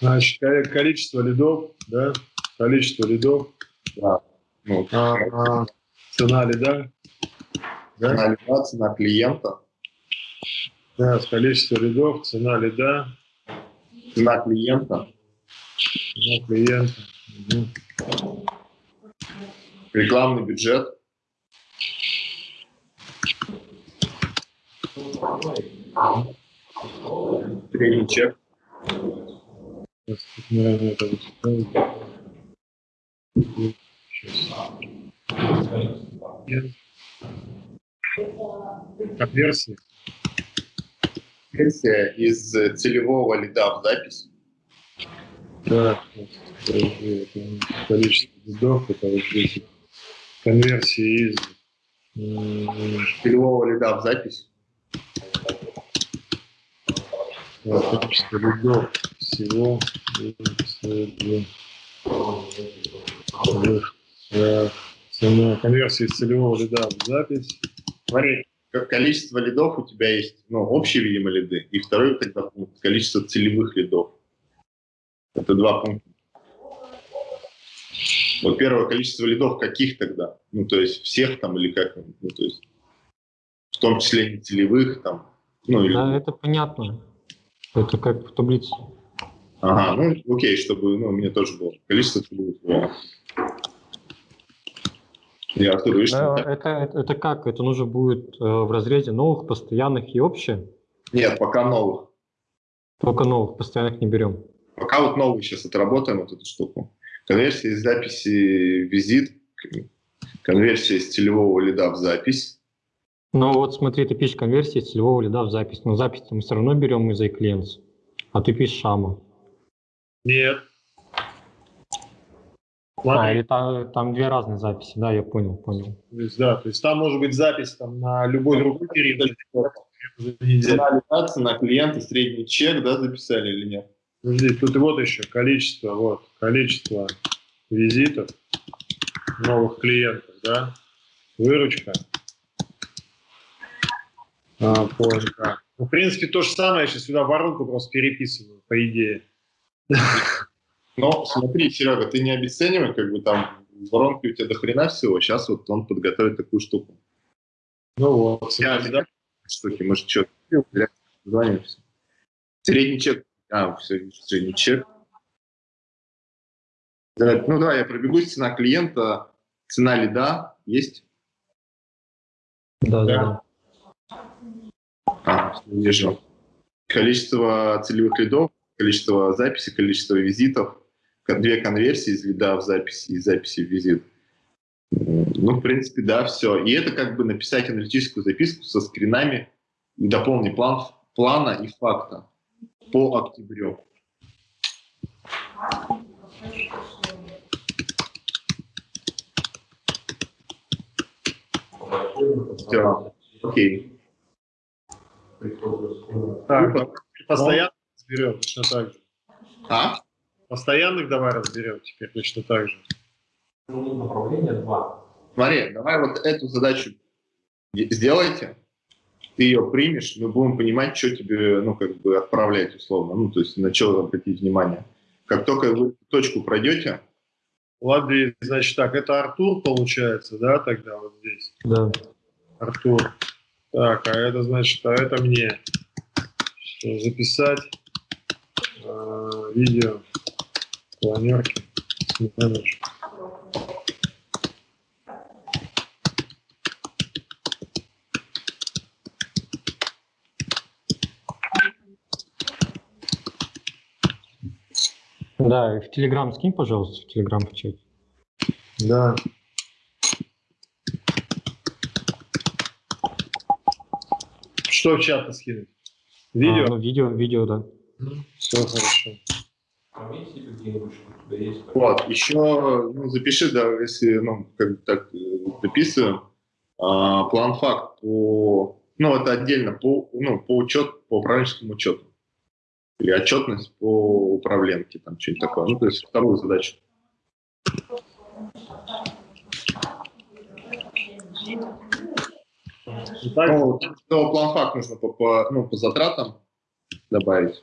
Speaker 3: Значит, ко- количество лидов, да? Количество лидов,
Speaker 2: да. Ну,
Speaker 3: а, а, цена лида, да?
Speaker 2: цена лида, цена клиента,
Speaker 3: Да, количество лидов, цена лида,
Speaker 2: цена клиента,
Speaker 3: цена клиента. Мгм.
Speaker 2: рекламный бюджет, средний чек,
Speaker 3: Сейчас, тут, наверное, это вот Сейчас. Конверсии.
Speaker 2: версия из э, целевого лида в запись,
Speaker 3: Да, количество лидов, здесь конверсии из
Speaker 2: целевого лида в запись,
Speaker 3: количество лидов всего э, э, цена конверсии целевого лида в запись.
Speaker 2: Смотри, количество лидов у тебя есть, ну, общие, видимо, лиды, и второй тогда пункт, количество целевых лидов. Это два пункта. Вот первое количество лидов каких тогда? Ну, то есть всех там или как? Ну, то есть в том числе не целевых там, ну, или...
Speaker 4: Это понятно. Это как в таблице.
Speaker 2: Ага, ну, окей, чтобы, ну, мне тоже было. Количество во. Я, Артур, видишь,
Speaker 4: Да, это, это, это как? Это нужно будет э, в разрезе новых, постоянных и общее?
Speaker 2: Нет, пока новых.
Speaker 4: Только новых, постоянных не берем.
Speaker 2: Пока вот новый сейчас отработаем вот эту штуку. Конверсия из записи визит, конверсия из целевого лида в запись.
Speaker 4: Ну вот смотри, ты пишешь конверсии целевого лида в запись. Но запись мы все равно берем из iClients. А ты пишешь шама.
Speaker 3: Нет.
Speaker 4: А,
Speaker 3: Смотри,
Speaker 4: или там, там две разные записи, да, я понял, понял.
Speaker 3: то есть, да, то есть там может быть запись там, на любой другой период
Speaker 2: лида, цена клиента, средний чек, да, записали или нет?
Speaker 3: Подожди, тут и вот еще количество, вот, количество визитов новых клиентов, да, выручка а, по НК. Ну, в принципе, то же самое, я сейчас сюда воронку просто переписываю, по идее.
Speaker 2: Но смотри, Серега, ты не обесценивай, как бы там в воронке у тебя до хрена всего, сейчас вот он подготовит такую штуку.
Speaker 3: Ну вот,
Speaker 2: Я дам штуки, может, что, звонимся. Средний чек, а, все, средний чек. Да, Ну, давай я пробегусь, цена клиента, цена лида есть?
Speaker 4: Да, да,
Speaker 3: Да.
Speaker 4: Да.
Speaker 2: А, вижу. Количество целевых лидов количество записей, количество визитов, две конверсии из лида в запись и записи в визит. Ну, в принципе, да, все. И это как бы написать аналитическую записку со скринами и дополнить план, плана и факта по октябрю. Все, окей.
Speaker 3: Так, постоянно разберем точно так же.
Speaker 2: А?
Speaker 3: Постоянных давай разберем теперь точно так же.
Speaker 5: Направление два.
Speaker 2: Смотри, давай вот эту задачу сделайте, ты ее примешь, мы будем понимать, что тебе, ну, как бы отправлять условно, ну, то есть на что обратить внимание. Как только вы точку пройдете...
Speaker 3: Ладно, значит так, это Артур получается, да, тогда вот здесь?
Speaker 4: Да.
Speaker 3: Артур. Так, а это значит, а это мне. Что, записать э, видео планерки менеджер.
Speaker 4: Да, и в Телеграм скинь, пожалуйста, в Телеграм в чате.
Speaker 3: Да. Что в чат скинуть? Видео?
Speaker 4: А, ну, видео, видео, да.
Speaker 3: Все хорошо.
Speaker 5: Есть?
Speaker 2: Вот, еще ну, запиши, да, если, ну, как бы так э, дописываем, а, план-факт по, ну, это отдельно по, ну, по учету, по управленческому учету. Или отчетность по управленке, там, что-нибудь такое. Ну, то есть вторую задачу.
Speaker 3: Итак,
Speaker 2: Ну, ну, план-факт нужно по, по, ну, по затратам добавить.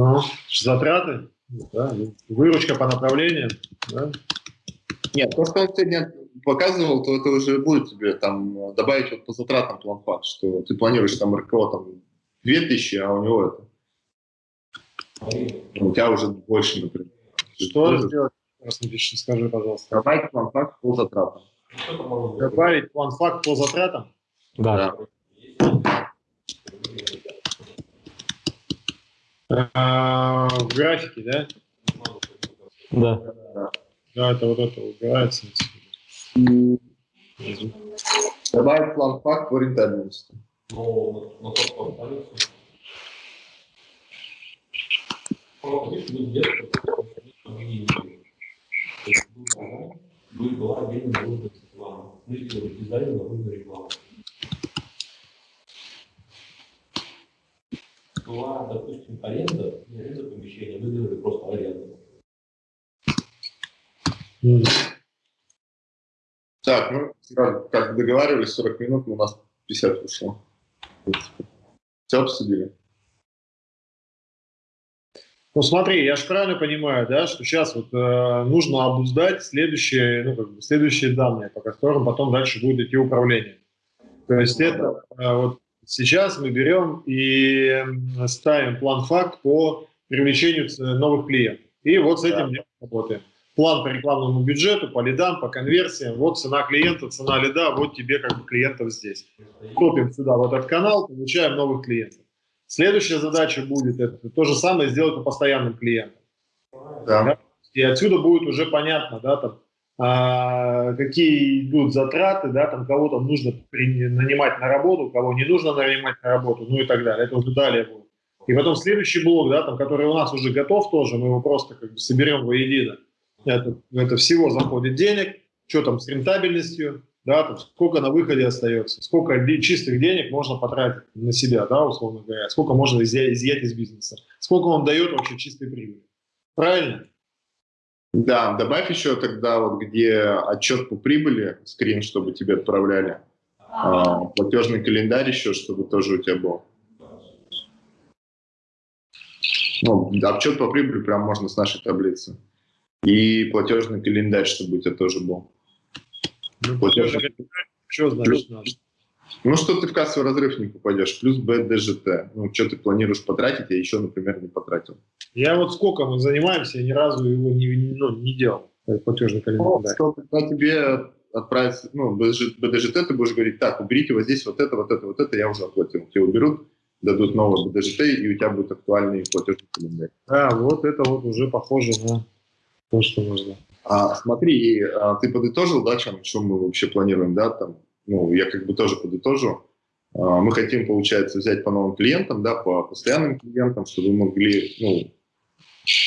Speaker 3: ну, затраты, да, выручка по направлениям, да.
Speaker 2: Нет, то, что он сегодня показывал, то это уже будет тебе там добавить вот по затратам план-факт, что ты планируешь там РКО там 2000, а у него это, у тебя уже больше, например.
Speaker 3: Что сделать? Раз напиши, скажи, пожалуйста.
Speaker 2: Добавить план-факт по затратам.
Speaker 3: Добавить план-факт по затратам?
Speaker 4: Да.
Speaker 3: А, в графике, да?
Speaker 4: Да.
Speaker 3: Да, это вот это убирается.
Speaker 2: Добавить план-факт по рентабельности.
Speaker 5: Но на тот повторюсь. Ну, видишь, не где-то, не То есть был программ, будет была отдельно наружная реклама. Мы сделали дизайн наружной рекламы. Была, допустим, аренда, не аренда помещения, мы делали просто аренду.
Speaker 2: Так, ну, как, как договаривались, 40 минут, у нас 50 ушло. Все обсудили.
Speaker 3: Ну смотри, я же правильно понимаю, да, что сейчас вот э, нужно обуздать следующие, ну, как бы следующие данные, по которым потом дальше будет идти управление. То есть это э, вот сейчас мы берем и ставим план-факт по привлечению ц- новых клиентов. И вот с этим делом работаем. План по рекламному бюджету, по лидам, по конверсиям. Вот цена клиента, цена лида, вот тебе как бы клиентов здесь. Копим сюда в этот канал, получаем новых клиентов. Следующая задача будет это то же самое сделать по постоянным клиентам.
Speaker 2: Да.
Speaker 3: И отсюда будет уже понятно, да, там, а, какие идут затраты, да, там кого там нужно нанимать на работу, кого не нужно нанимать на работу, ну и так далее. Это уже далее будет. И потом следующий блок, да, там, который у нас уже готов тоже, мы его просто как бы соберем воедино. Это, это всего заходит денег, что там с рентабельностью, да, там, сколько на выходе остается, сколько чистых денег можно потратить на себя, да, условно говоря, сколько можно изъя- изъять из бизнеса, сколько он дает вообще чистой прибыли. Правильно?
Speaker 2: Да, добавь еще тогда вот где отчет по прибыли, скрин, чтобы тебе отправляли, а, платежный календарь еще, чтобы тоже у тебя был. Ну, отчет по прибыли прям можно с нашей таблицы. И платежный календарь, чтобы у тебя тоже был.
Speaker 3: Ну,
Speaker 2: Платежный-
Speaker 3: Что значит надо?
Speaker 2: Ну, что ты в кассовый разрыв не попадешь, плюс БДЖТ. Ну, что ты планируешь потратить, а еще, например, не потратил.
Speaker 3: Я вот сколько мы занимаемся, я ни разу его не, ну, не делал, платежный календарь.
Speaker 2: Ну, когда тебе отправится, ну, БДЖТ, ты будешь говорить, так, уберите вот здесь вот это, вот это, вот это, я уже оплатил. Тебе уберут, дадут новый БДЖТ, и у тебя будет актуальный платежный календарь.
Speaker 3: А, вот это вот уже похоже на то, что нужно.
Speaker 2: А, смотри, а, ты подытожил, да, чем, что мы вообще планируем, да, там, ну, я как бы тоже подытожу. А, мы хотим, получается, взять по новым клиентам, да, по постоянным клиентам, чтобы вы могли, ну,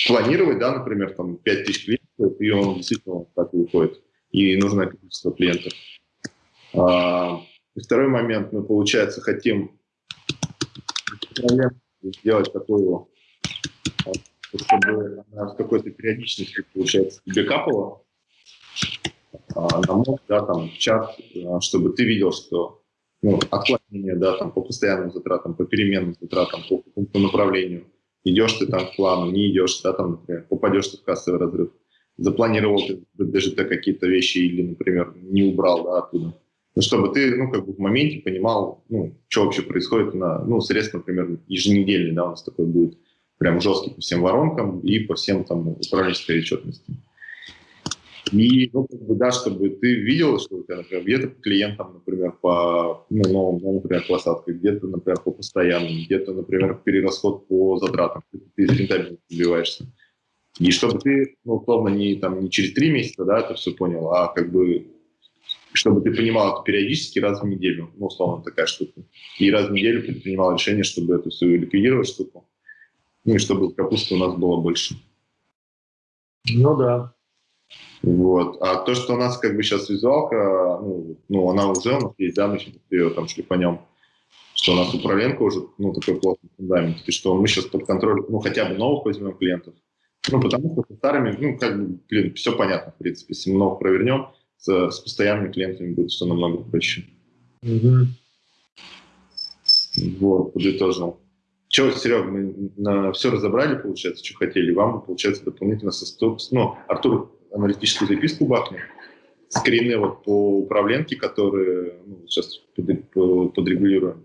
Speaker 2: планировать, да, например, там, 5000 клиентов, и он действительно так выходит, и нужное количество клиентов. А, и второй момент, мы, получается, хотим сделать такую, чтобы она с какой-то периодичностью, получается, тебе а, на мод, да, там, чат, а, чтобы ты видел, что ну, отклонение, да, там, по постоянным затратам, по переменным затратам, по какому-то направлению. Идешь ты там к плану, не идешь, да, там, например, попадешь ты в кассовый разрыв. Запланировал ты даже ты какие-то вещи или, например, не убрал, да, оттуда. Ну, чтобы ты, ну, как бы в моменте понимал, ну, что вообще происходит на, ну, средств, например, еженедельный, да, у нас такой будет прям жесткий по всем воронкам и по всем там управленческой отчетности. И, ну, как бы, да, чтобы ты видел, что у тебя, например, где-то по клиентам, например, по ну, новым, ну, например, посадкой, где-то, например, по постоянным, где-то, например, перерасход по затратам, ты рентабельно добиваешься. И чтобы ты, ну, условно, не, там, не через три месяца, да, это все понял, а как бы чтобы ты понимал это периодически раз в неделю, ну, условно, такая штука. И раз в неделю предпринимал решение, чтобы эту всю ликвидировать штуку, ну, и чтобы капусты у нас было больше.
Speaker 3: Ну, да.
Speaker 2: Вот. А то, что у нас как бы сейчас визуалка, ну, ну она уже у нас есть, да, мы сейчас ее там шли по нем, что у нас управленка уже, ну, такой плотный фундамент, и что мы сейчас под контроль, ну, хотя бы новых возьмем клиентов, ну, потому что со старыми, ну, как бы, блин, все понятно, в принципе, если мы новых провернем, с, с постоянными клиентами будет все намного проще.
Speaker 3: Угу.
Speaker 2: Вот, подытожил. Че, Серега, мы на все разобрали, получается, что хотели. Вам, получается, дополнительно со стоп... Ну, Артур аналитическую записку бахнул, скрины вот по управленке, которые ну, сейчас под, подрегулируем.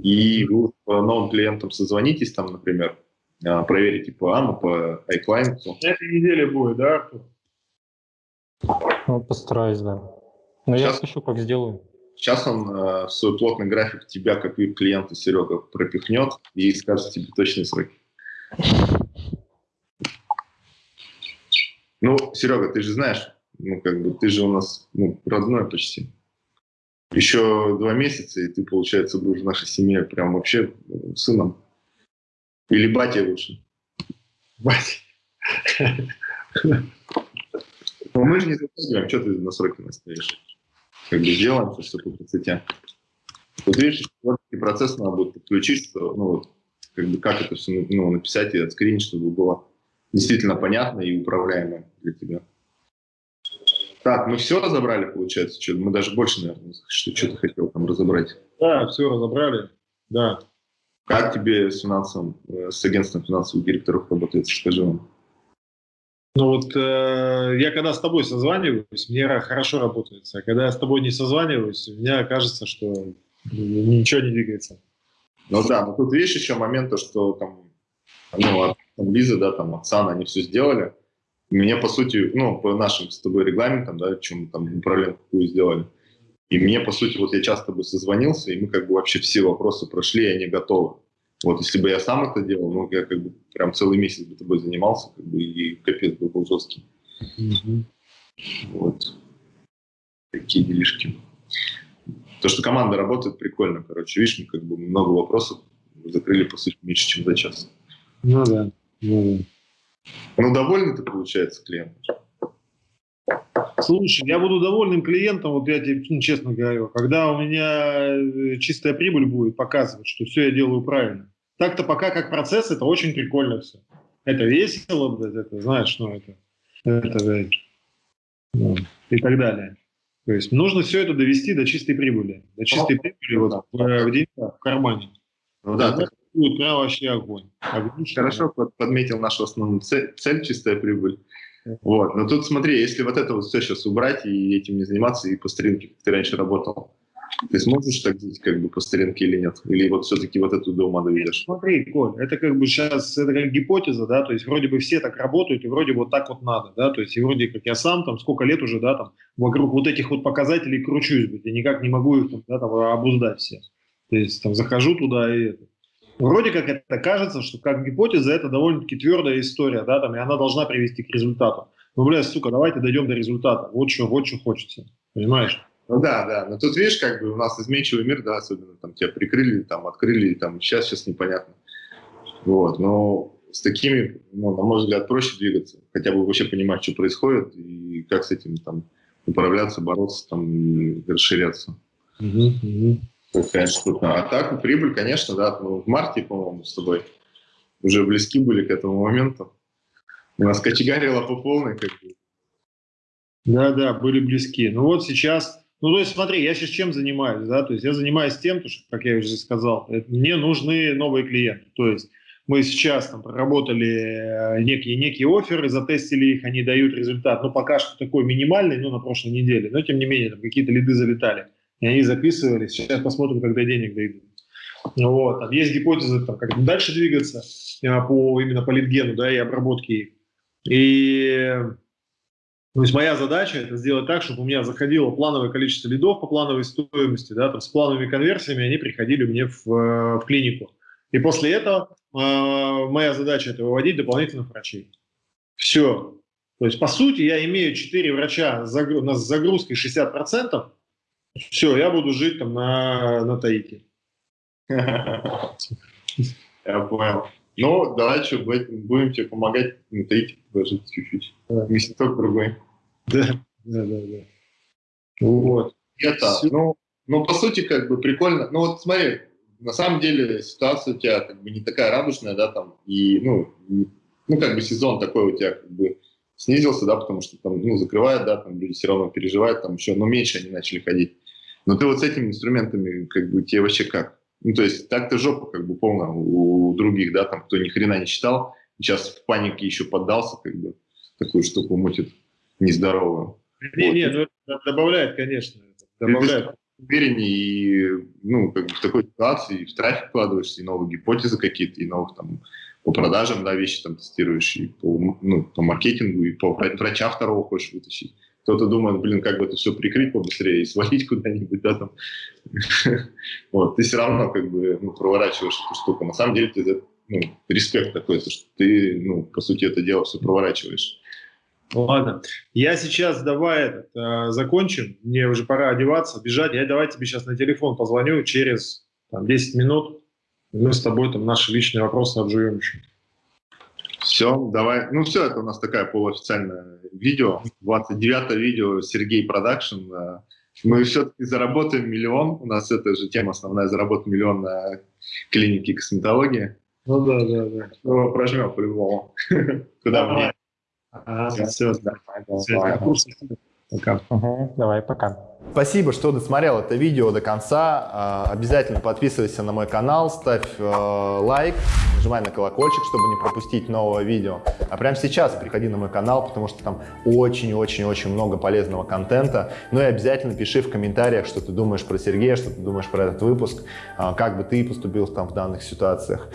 Speaker 2: И вы по новым клиентам созвонитесь, там, например, а, проверите по АМА, по iClient.
Speaker 3: На этой неделе будет, да, Артур?
Speaker 4: Ну, постараюсь, да. Но сейчас, я слышу, как сделаю.
Speaker 2: Сейчас он э, в свой плотный график тебя, как клиента Серега, пропихнет и скажет тебе точные сроки. Ну, Серега, ты же знаешь, ну, как бы, ты же у нас ну, родной почти. Еще два месяца, и ты, получается, будешь в нашей семье прям вообще ну, сыном. Или батя лучше.
Speaker 3: Батя.
Speaker 2: Ну, мы же не затягиваем, что ты на сроки настоишь? Как бы сделаем все по красоте. Вот видишь, творческий процесс надо будет подключить, что, ну, вот, как бы, как это все ну, написать и отскринить, чтобы было действительно понятно и управляемо для тебя. Так, мы все разобрали, получается? Что мы даже больше, наверное, что, что ты хотел там разобрать.
Speaker 3: Да, все разобрали, да.
Speaker 2: Как тебе с финансовым, э, с агентством финансовых директоров работает, скажи вам?
Speaker 3: Ну вот э, я когда с тобой созваниваюсь, мне хорошо работает. А когда я с тобой не созваниваюсь, мне кажется, что ничего не двигается.
Speaker 2: Ну да, но тут видишь еще момент, что там, ну, там, Лиза, да, там, Оксана, они все сделали. Мне, по сути, ну, по нашим с тобой регламентам, да, чем там управленку какую сделали. И мне, по сути, вот я часто тобой созвонился, и мы как бы вообще все вопросы прошли, и они готовы. Вот если бы я сам это делал, ну, я как бы прям целый месяц бы тобой занимался, как бы, и капец был, был жесткий. Mm-hmm. Вот. Такие делишки. То, что команда работает, прикольно, короче. Видишь, мы как бы много вопросов закрыли, по сути, меньше, чем за час.
Speaker 3: Ну да. Ну,
Speaker 2: ну довольный ты, получается, клиент?
Speaker 3: Слушай, я буду довольным клиентом, вот я тебе ну, честно говорю, когда у меня э, чистая прибыль будет показывать, что все я делаю правильно. Так-то пока как процесс, это очень прикольно все. Это весело, блядь, это, знаешь, ну это, это блядь, ну, и так далее. То есть нужно все это довести до чистой прибыли. До чистой ну, прибыли вот в, в деньгах, в кармане.
Speaker 2: Ну да, да
Speaker 3: прям вообще огонь.
Speaker 2: огонь Хорошо подметил нашу основную цель, цель чистая прибыль. Вот. Но тут смотри, если вот это вот все сейчас убрать и этим не заниматься, и по стринке, как ты раньше работал, Ты сможешь так жить как бы по старинке или нет? Или вот все-таки вот эту дома доведешь?
Speaker 3: Смотри, Коль, это как бы сейчас, это как гипотеза, да, то есть вроде бы все так работают, и вроде вот так вот надо, да, то есть и вроде как я сам там сколько лет уже, да, там вокруг вот этих вот показателей кручусь, блядь, я никак не могу их там, да, там обуздать все. То есть там захожу туда и это. Вроде как это кажется, что как гипотеза это довольно-таки твердая история, да, там, и она должна привести к результату. Ну, бля, сука, давайте дойдем до результата. Вот что, вот что хочется. Понимаешь?
Speaker 2: Ну да, да. Но тут видишь, как бы у нас изменчивый мир, да, особенно там тебя прикрыли, там открыли, там сейчас, сейчас непонятно. Вот, но с такими, ну, на мой взгляд, проще двигаться, хотя бы вообще понимать, что происходит и как с этим там управляться, бороться, там, и расширяться.
Speaker 3: Угу, угу.
Speaker 2: Такая штука. А так, прибыль, конечно, да, ну, в марте, по-моему, с тобой уже близки были к этому моменту. У нас кочегарило по полной, как бы.
Speaker 3: Да, да, были близки. Ну вот сейчас ну, то есть, смотри, я сейчас чем занимаюсь, да, то есть я занимаюсь тем, что, как я уже сказал, это, мне нужны новые клиенты, то есть мы сейчас там проработали э, некие, некие оферы, затестили их, они дают результат, ну, пока что такой минимальный, ну, на прошлой неделе, но, тем не менее, там какие-то лиды залетали, и они записывались, сейчас посмотрим, когда денег дойдут. Вот, там есть гипотезы, там, как дальше двигаться э, по, именно по литгену, да, и обработке. И то есть моя задача это сделать так, чтобы у меня заходило плановое количество лидов по плановой стоимости, да, там, с плановыми конверсиями, они приходили мне в, в клинику. И после этого э, моя задача это выводить дополнительных врачей. Все. То есть, по сути, я имею 4 врача с загрузкой 60%. Все, я буду жить там на, на Таике.
Speaker 2: Я понял. Ну, давай что, будем тебе помогать на Таике жить чуть-чуть. Месяцок другой.
Speaker 3: Да, да, да, да. Вот.
Speaker 2: Это, ну, ну, по сути, как бы прикольно. Ну, вот смотри, на самом деле ситуация у тебя как бы не такая радужная, да, там, и, ну, ну, как бы сезон такой у тебя как бы снизился, да, потому что там, ну, закрывают, да, там люди все равно переживают, там еще, но меньше они начали ходить. Но ты вот с этими инструментами, как бы, тебе вообще как? Ну, то есть так-то жопа как бы полная у других, да, там, кто ни хрена не читал, сейчас в панике еще поддался, как бы, такую штуку мутит нездоровую.
Speaker 3: Не, вот. не, ну добавляет, конечно. Добавляет.
Speaker 2: Увереннее и ну, как бы в такой ситуации и в трафик вкладываешься, и новые гипотезы какие-то, и новых там по продажам, да, вещи там тестируешь, и по, ну, по маркетингу, и по врача второго хочешь вытащить. Кто-то думает, блин, как бы это все прикрыть побыстрее и свалить куда-нибудь, да, там. Вот, ты все равно как бы ну, проворачиваешь эту штуку. На самом деле ты, ну, респект такой, что ты, ну, по сути, это дело все проворачиваешь.
Speaker 3: Ладно, я сейчас давай этот, э, закончим, мне уже пора одеваться, бежать, я давай тебе сейчас на телефон позвоню через там, 10 минут, мы с тобой там наши личные вопросы обживем еще.
Speaker 2: Все, давай. Ну все, это у нас такая полуофициальное видео, 29 видео Сергей Продакшн. Мы все-таки заработаем миллион, у нас эта же тема основная, заработать миллион на клинике косметологии.
Speaker 3: Ну да, да, да.
Speaker 2: Ну, прожмем по-любому. Куда мне?
Speaker 3: Все, давай,
Speaker 4: Пока. Давай, пока.
Speaker 1: Спасибо, что досмотрел это видео до конца. А, обязательно подписывайся на мой канал, ставь э, лайк, нажимай на колокольчик, чтобы не пропустить нового видео. А прямо сейчас приходи на мой канал, потому что там очень-очень-очень много полезного контента. Ну и обязательно пиши в комментариях, что ты думаешь про Сергея, что ты думаешь про этот выпуск, а, как бы ты поступил там в данных ситуациях.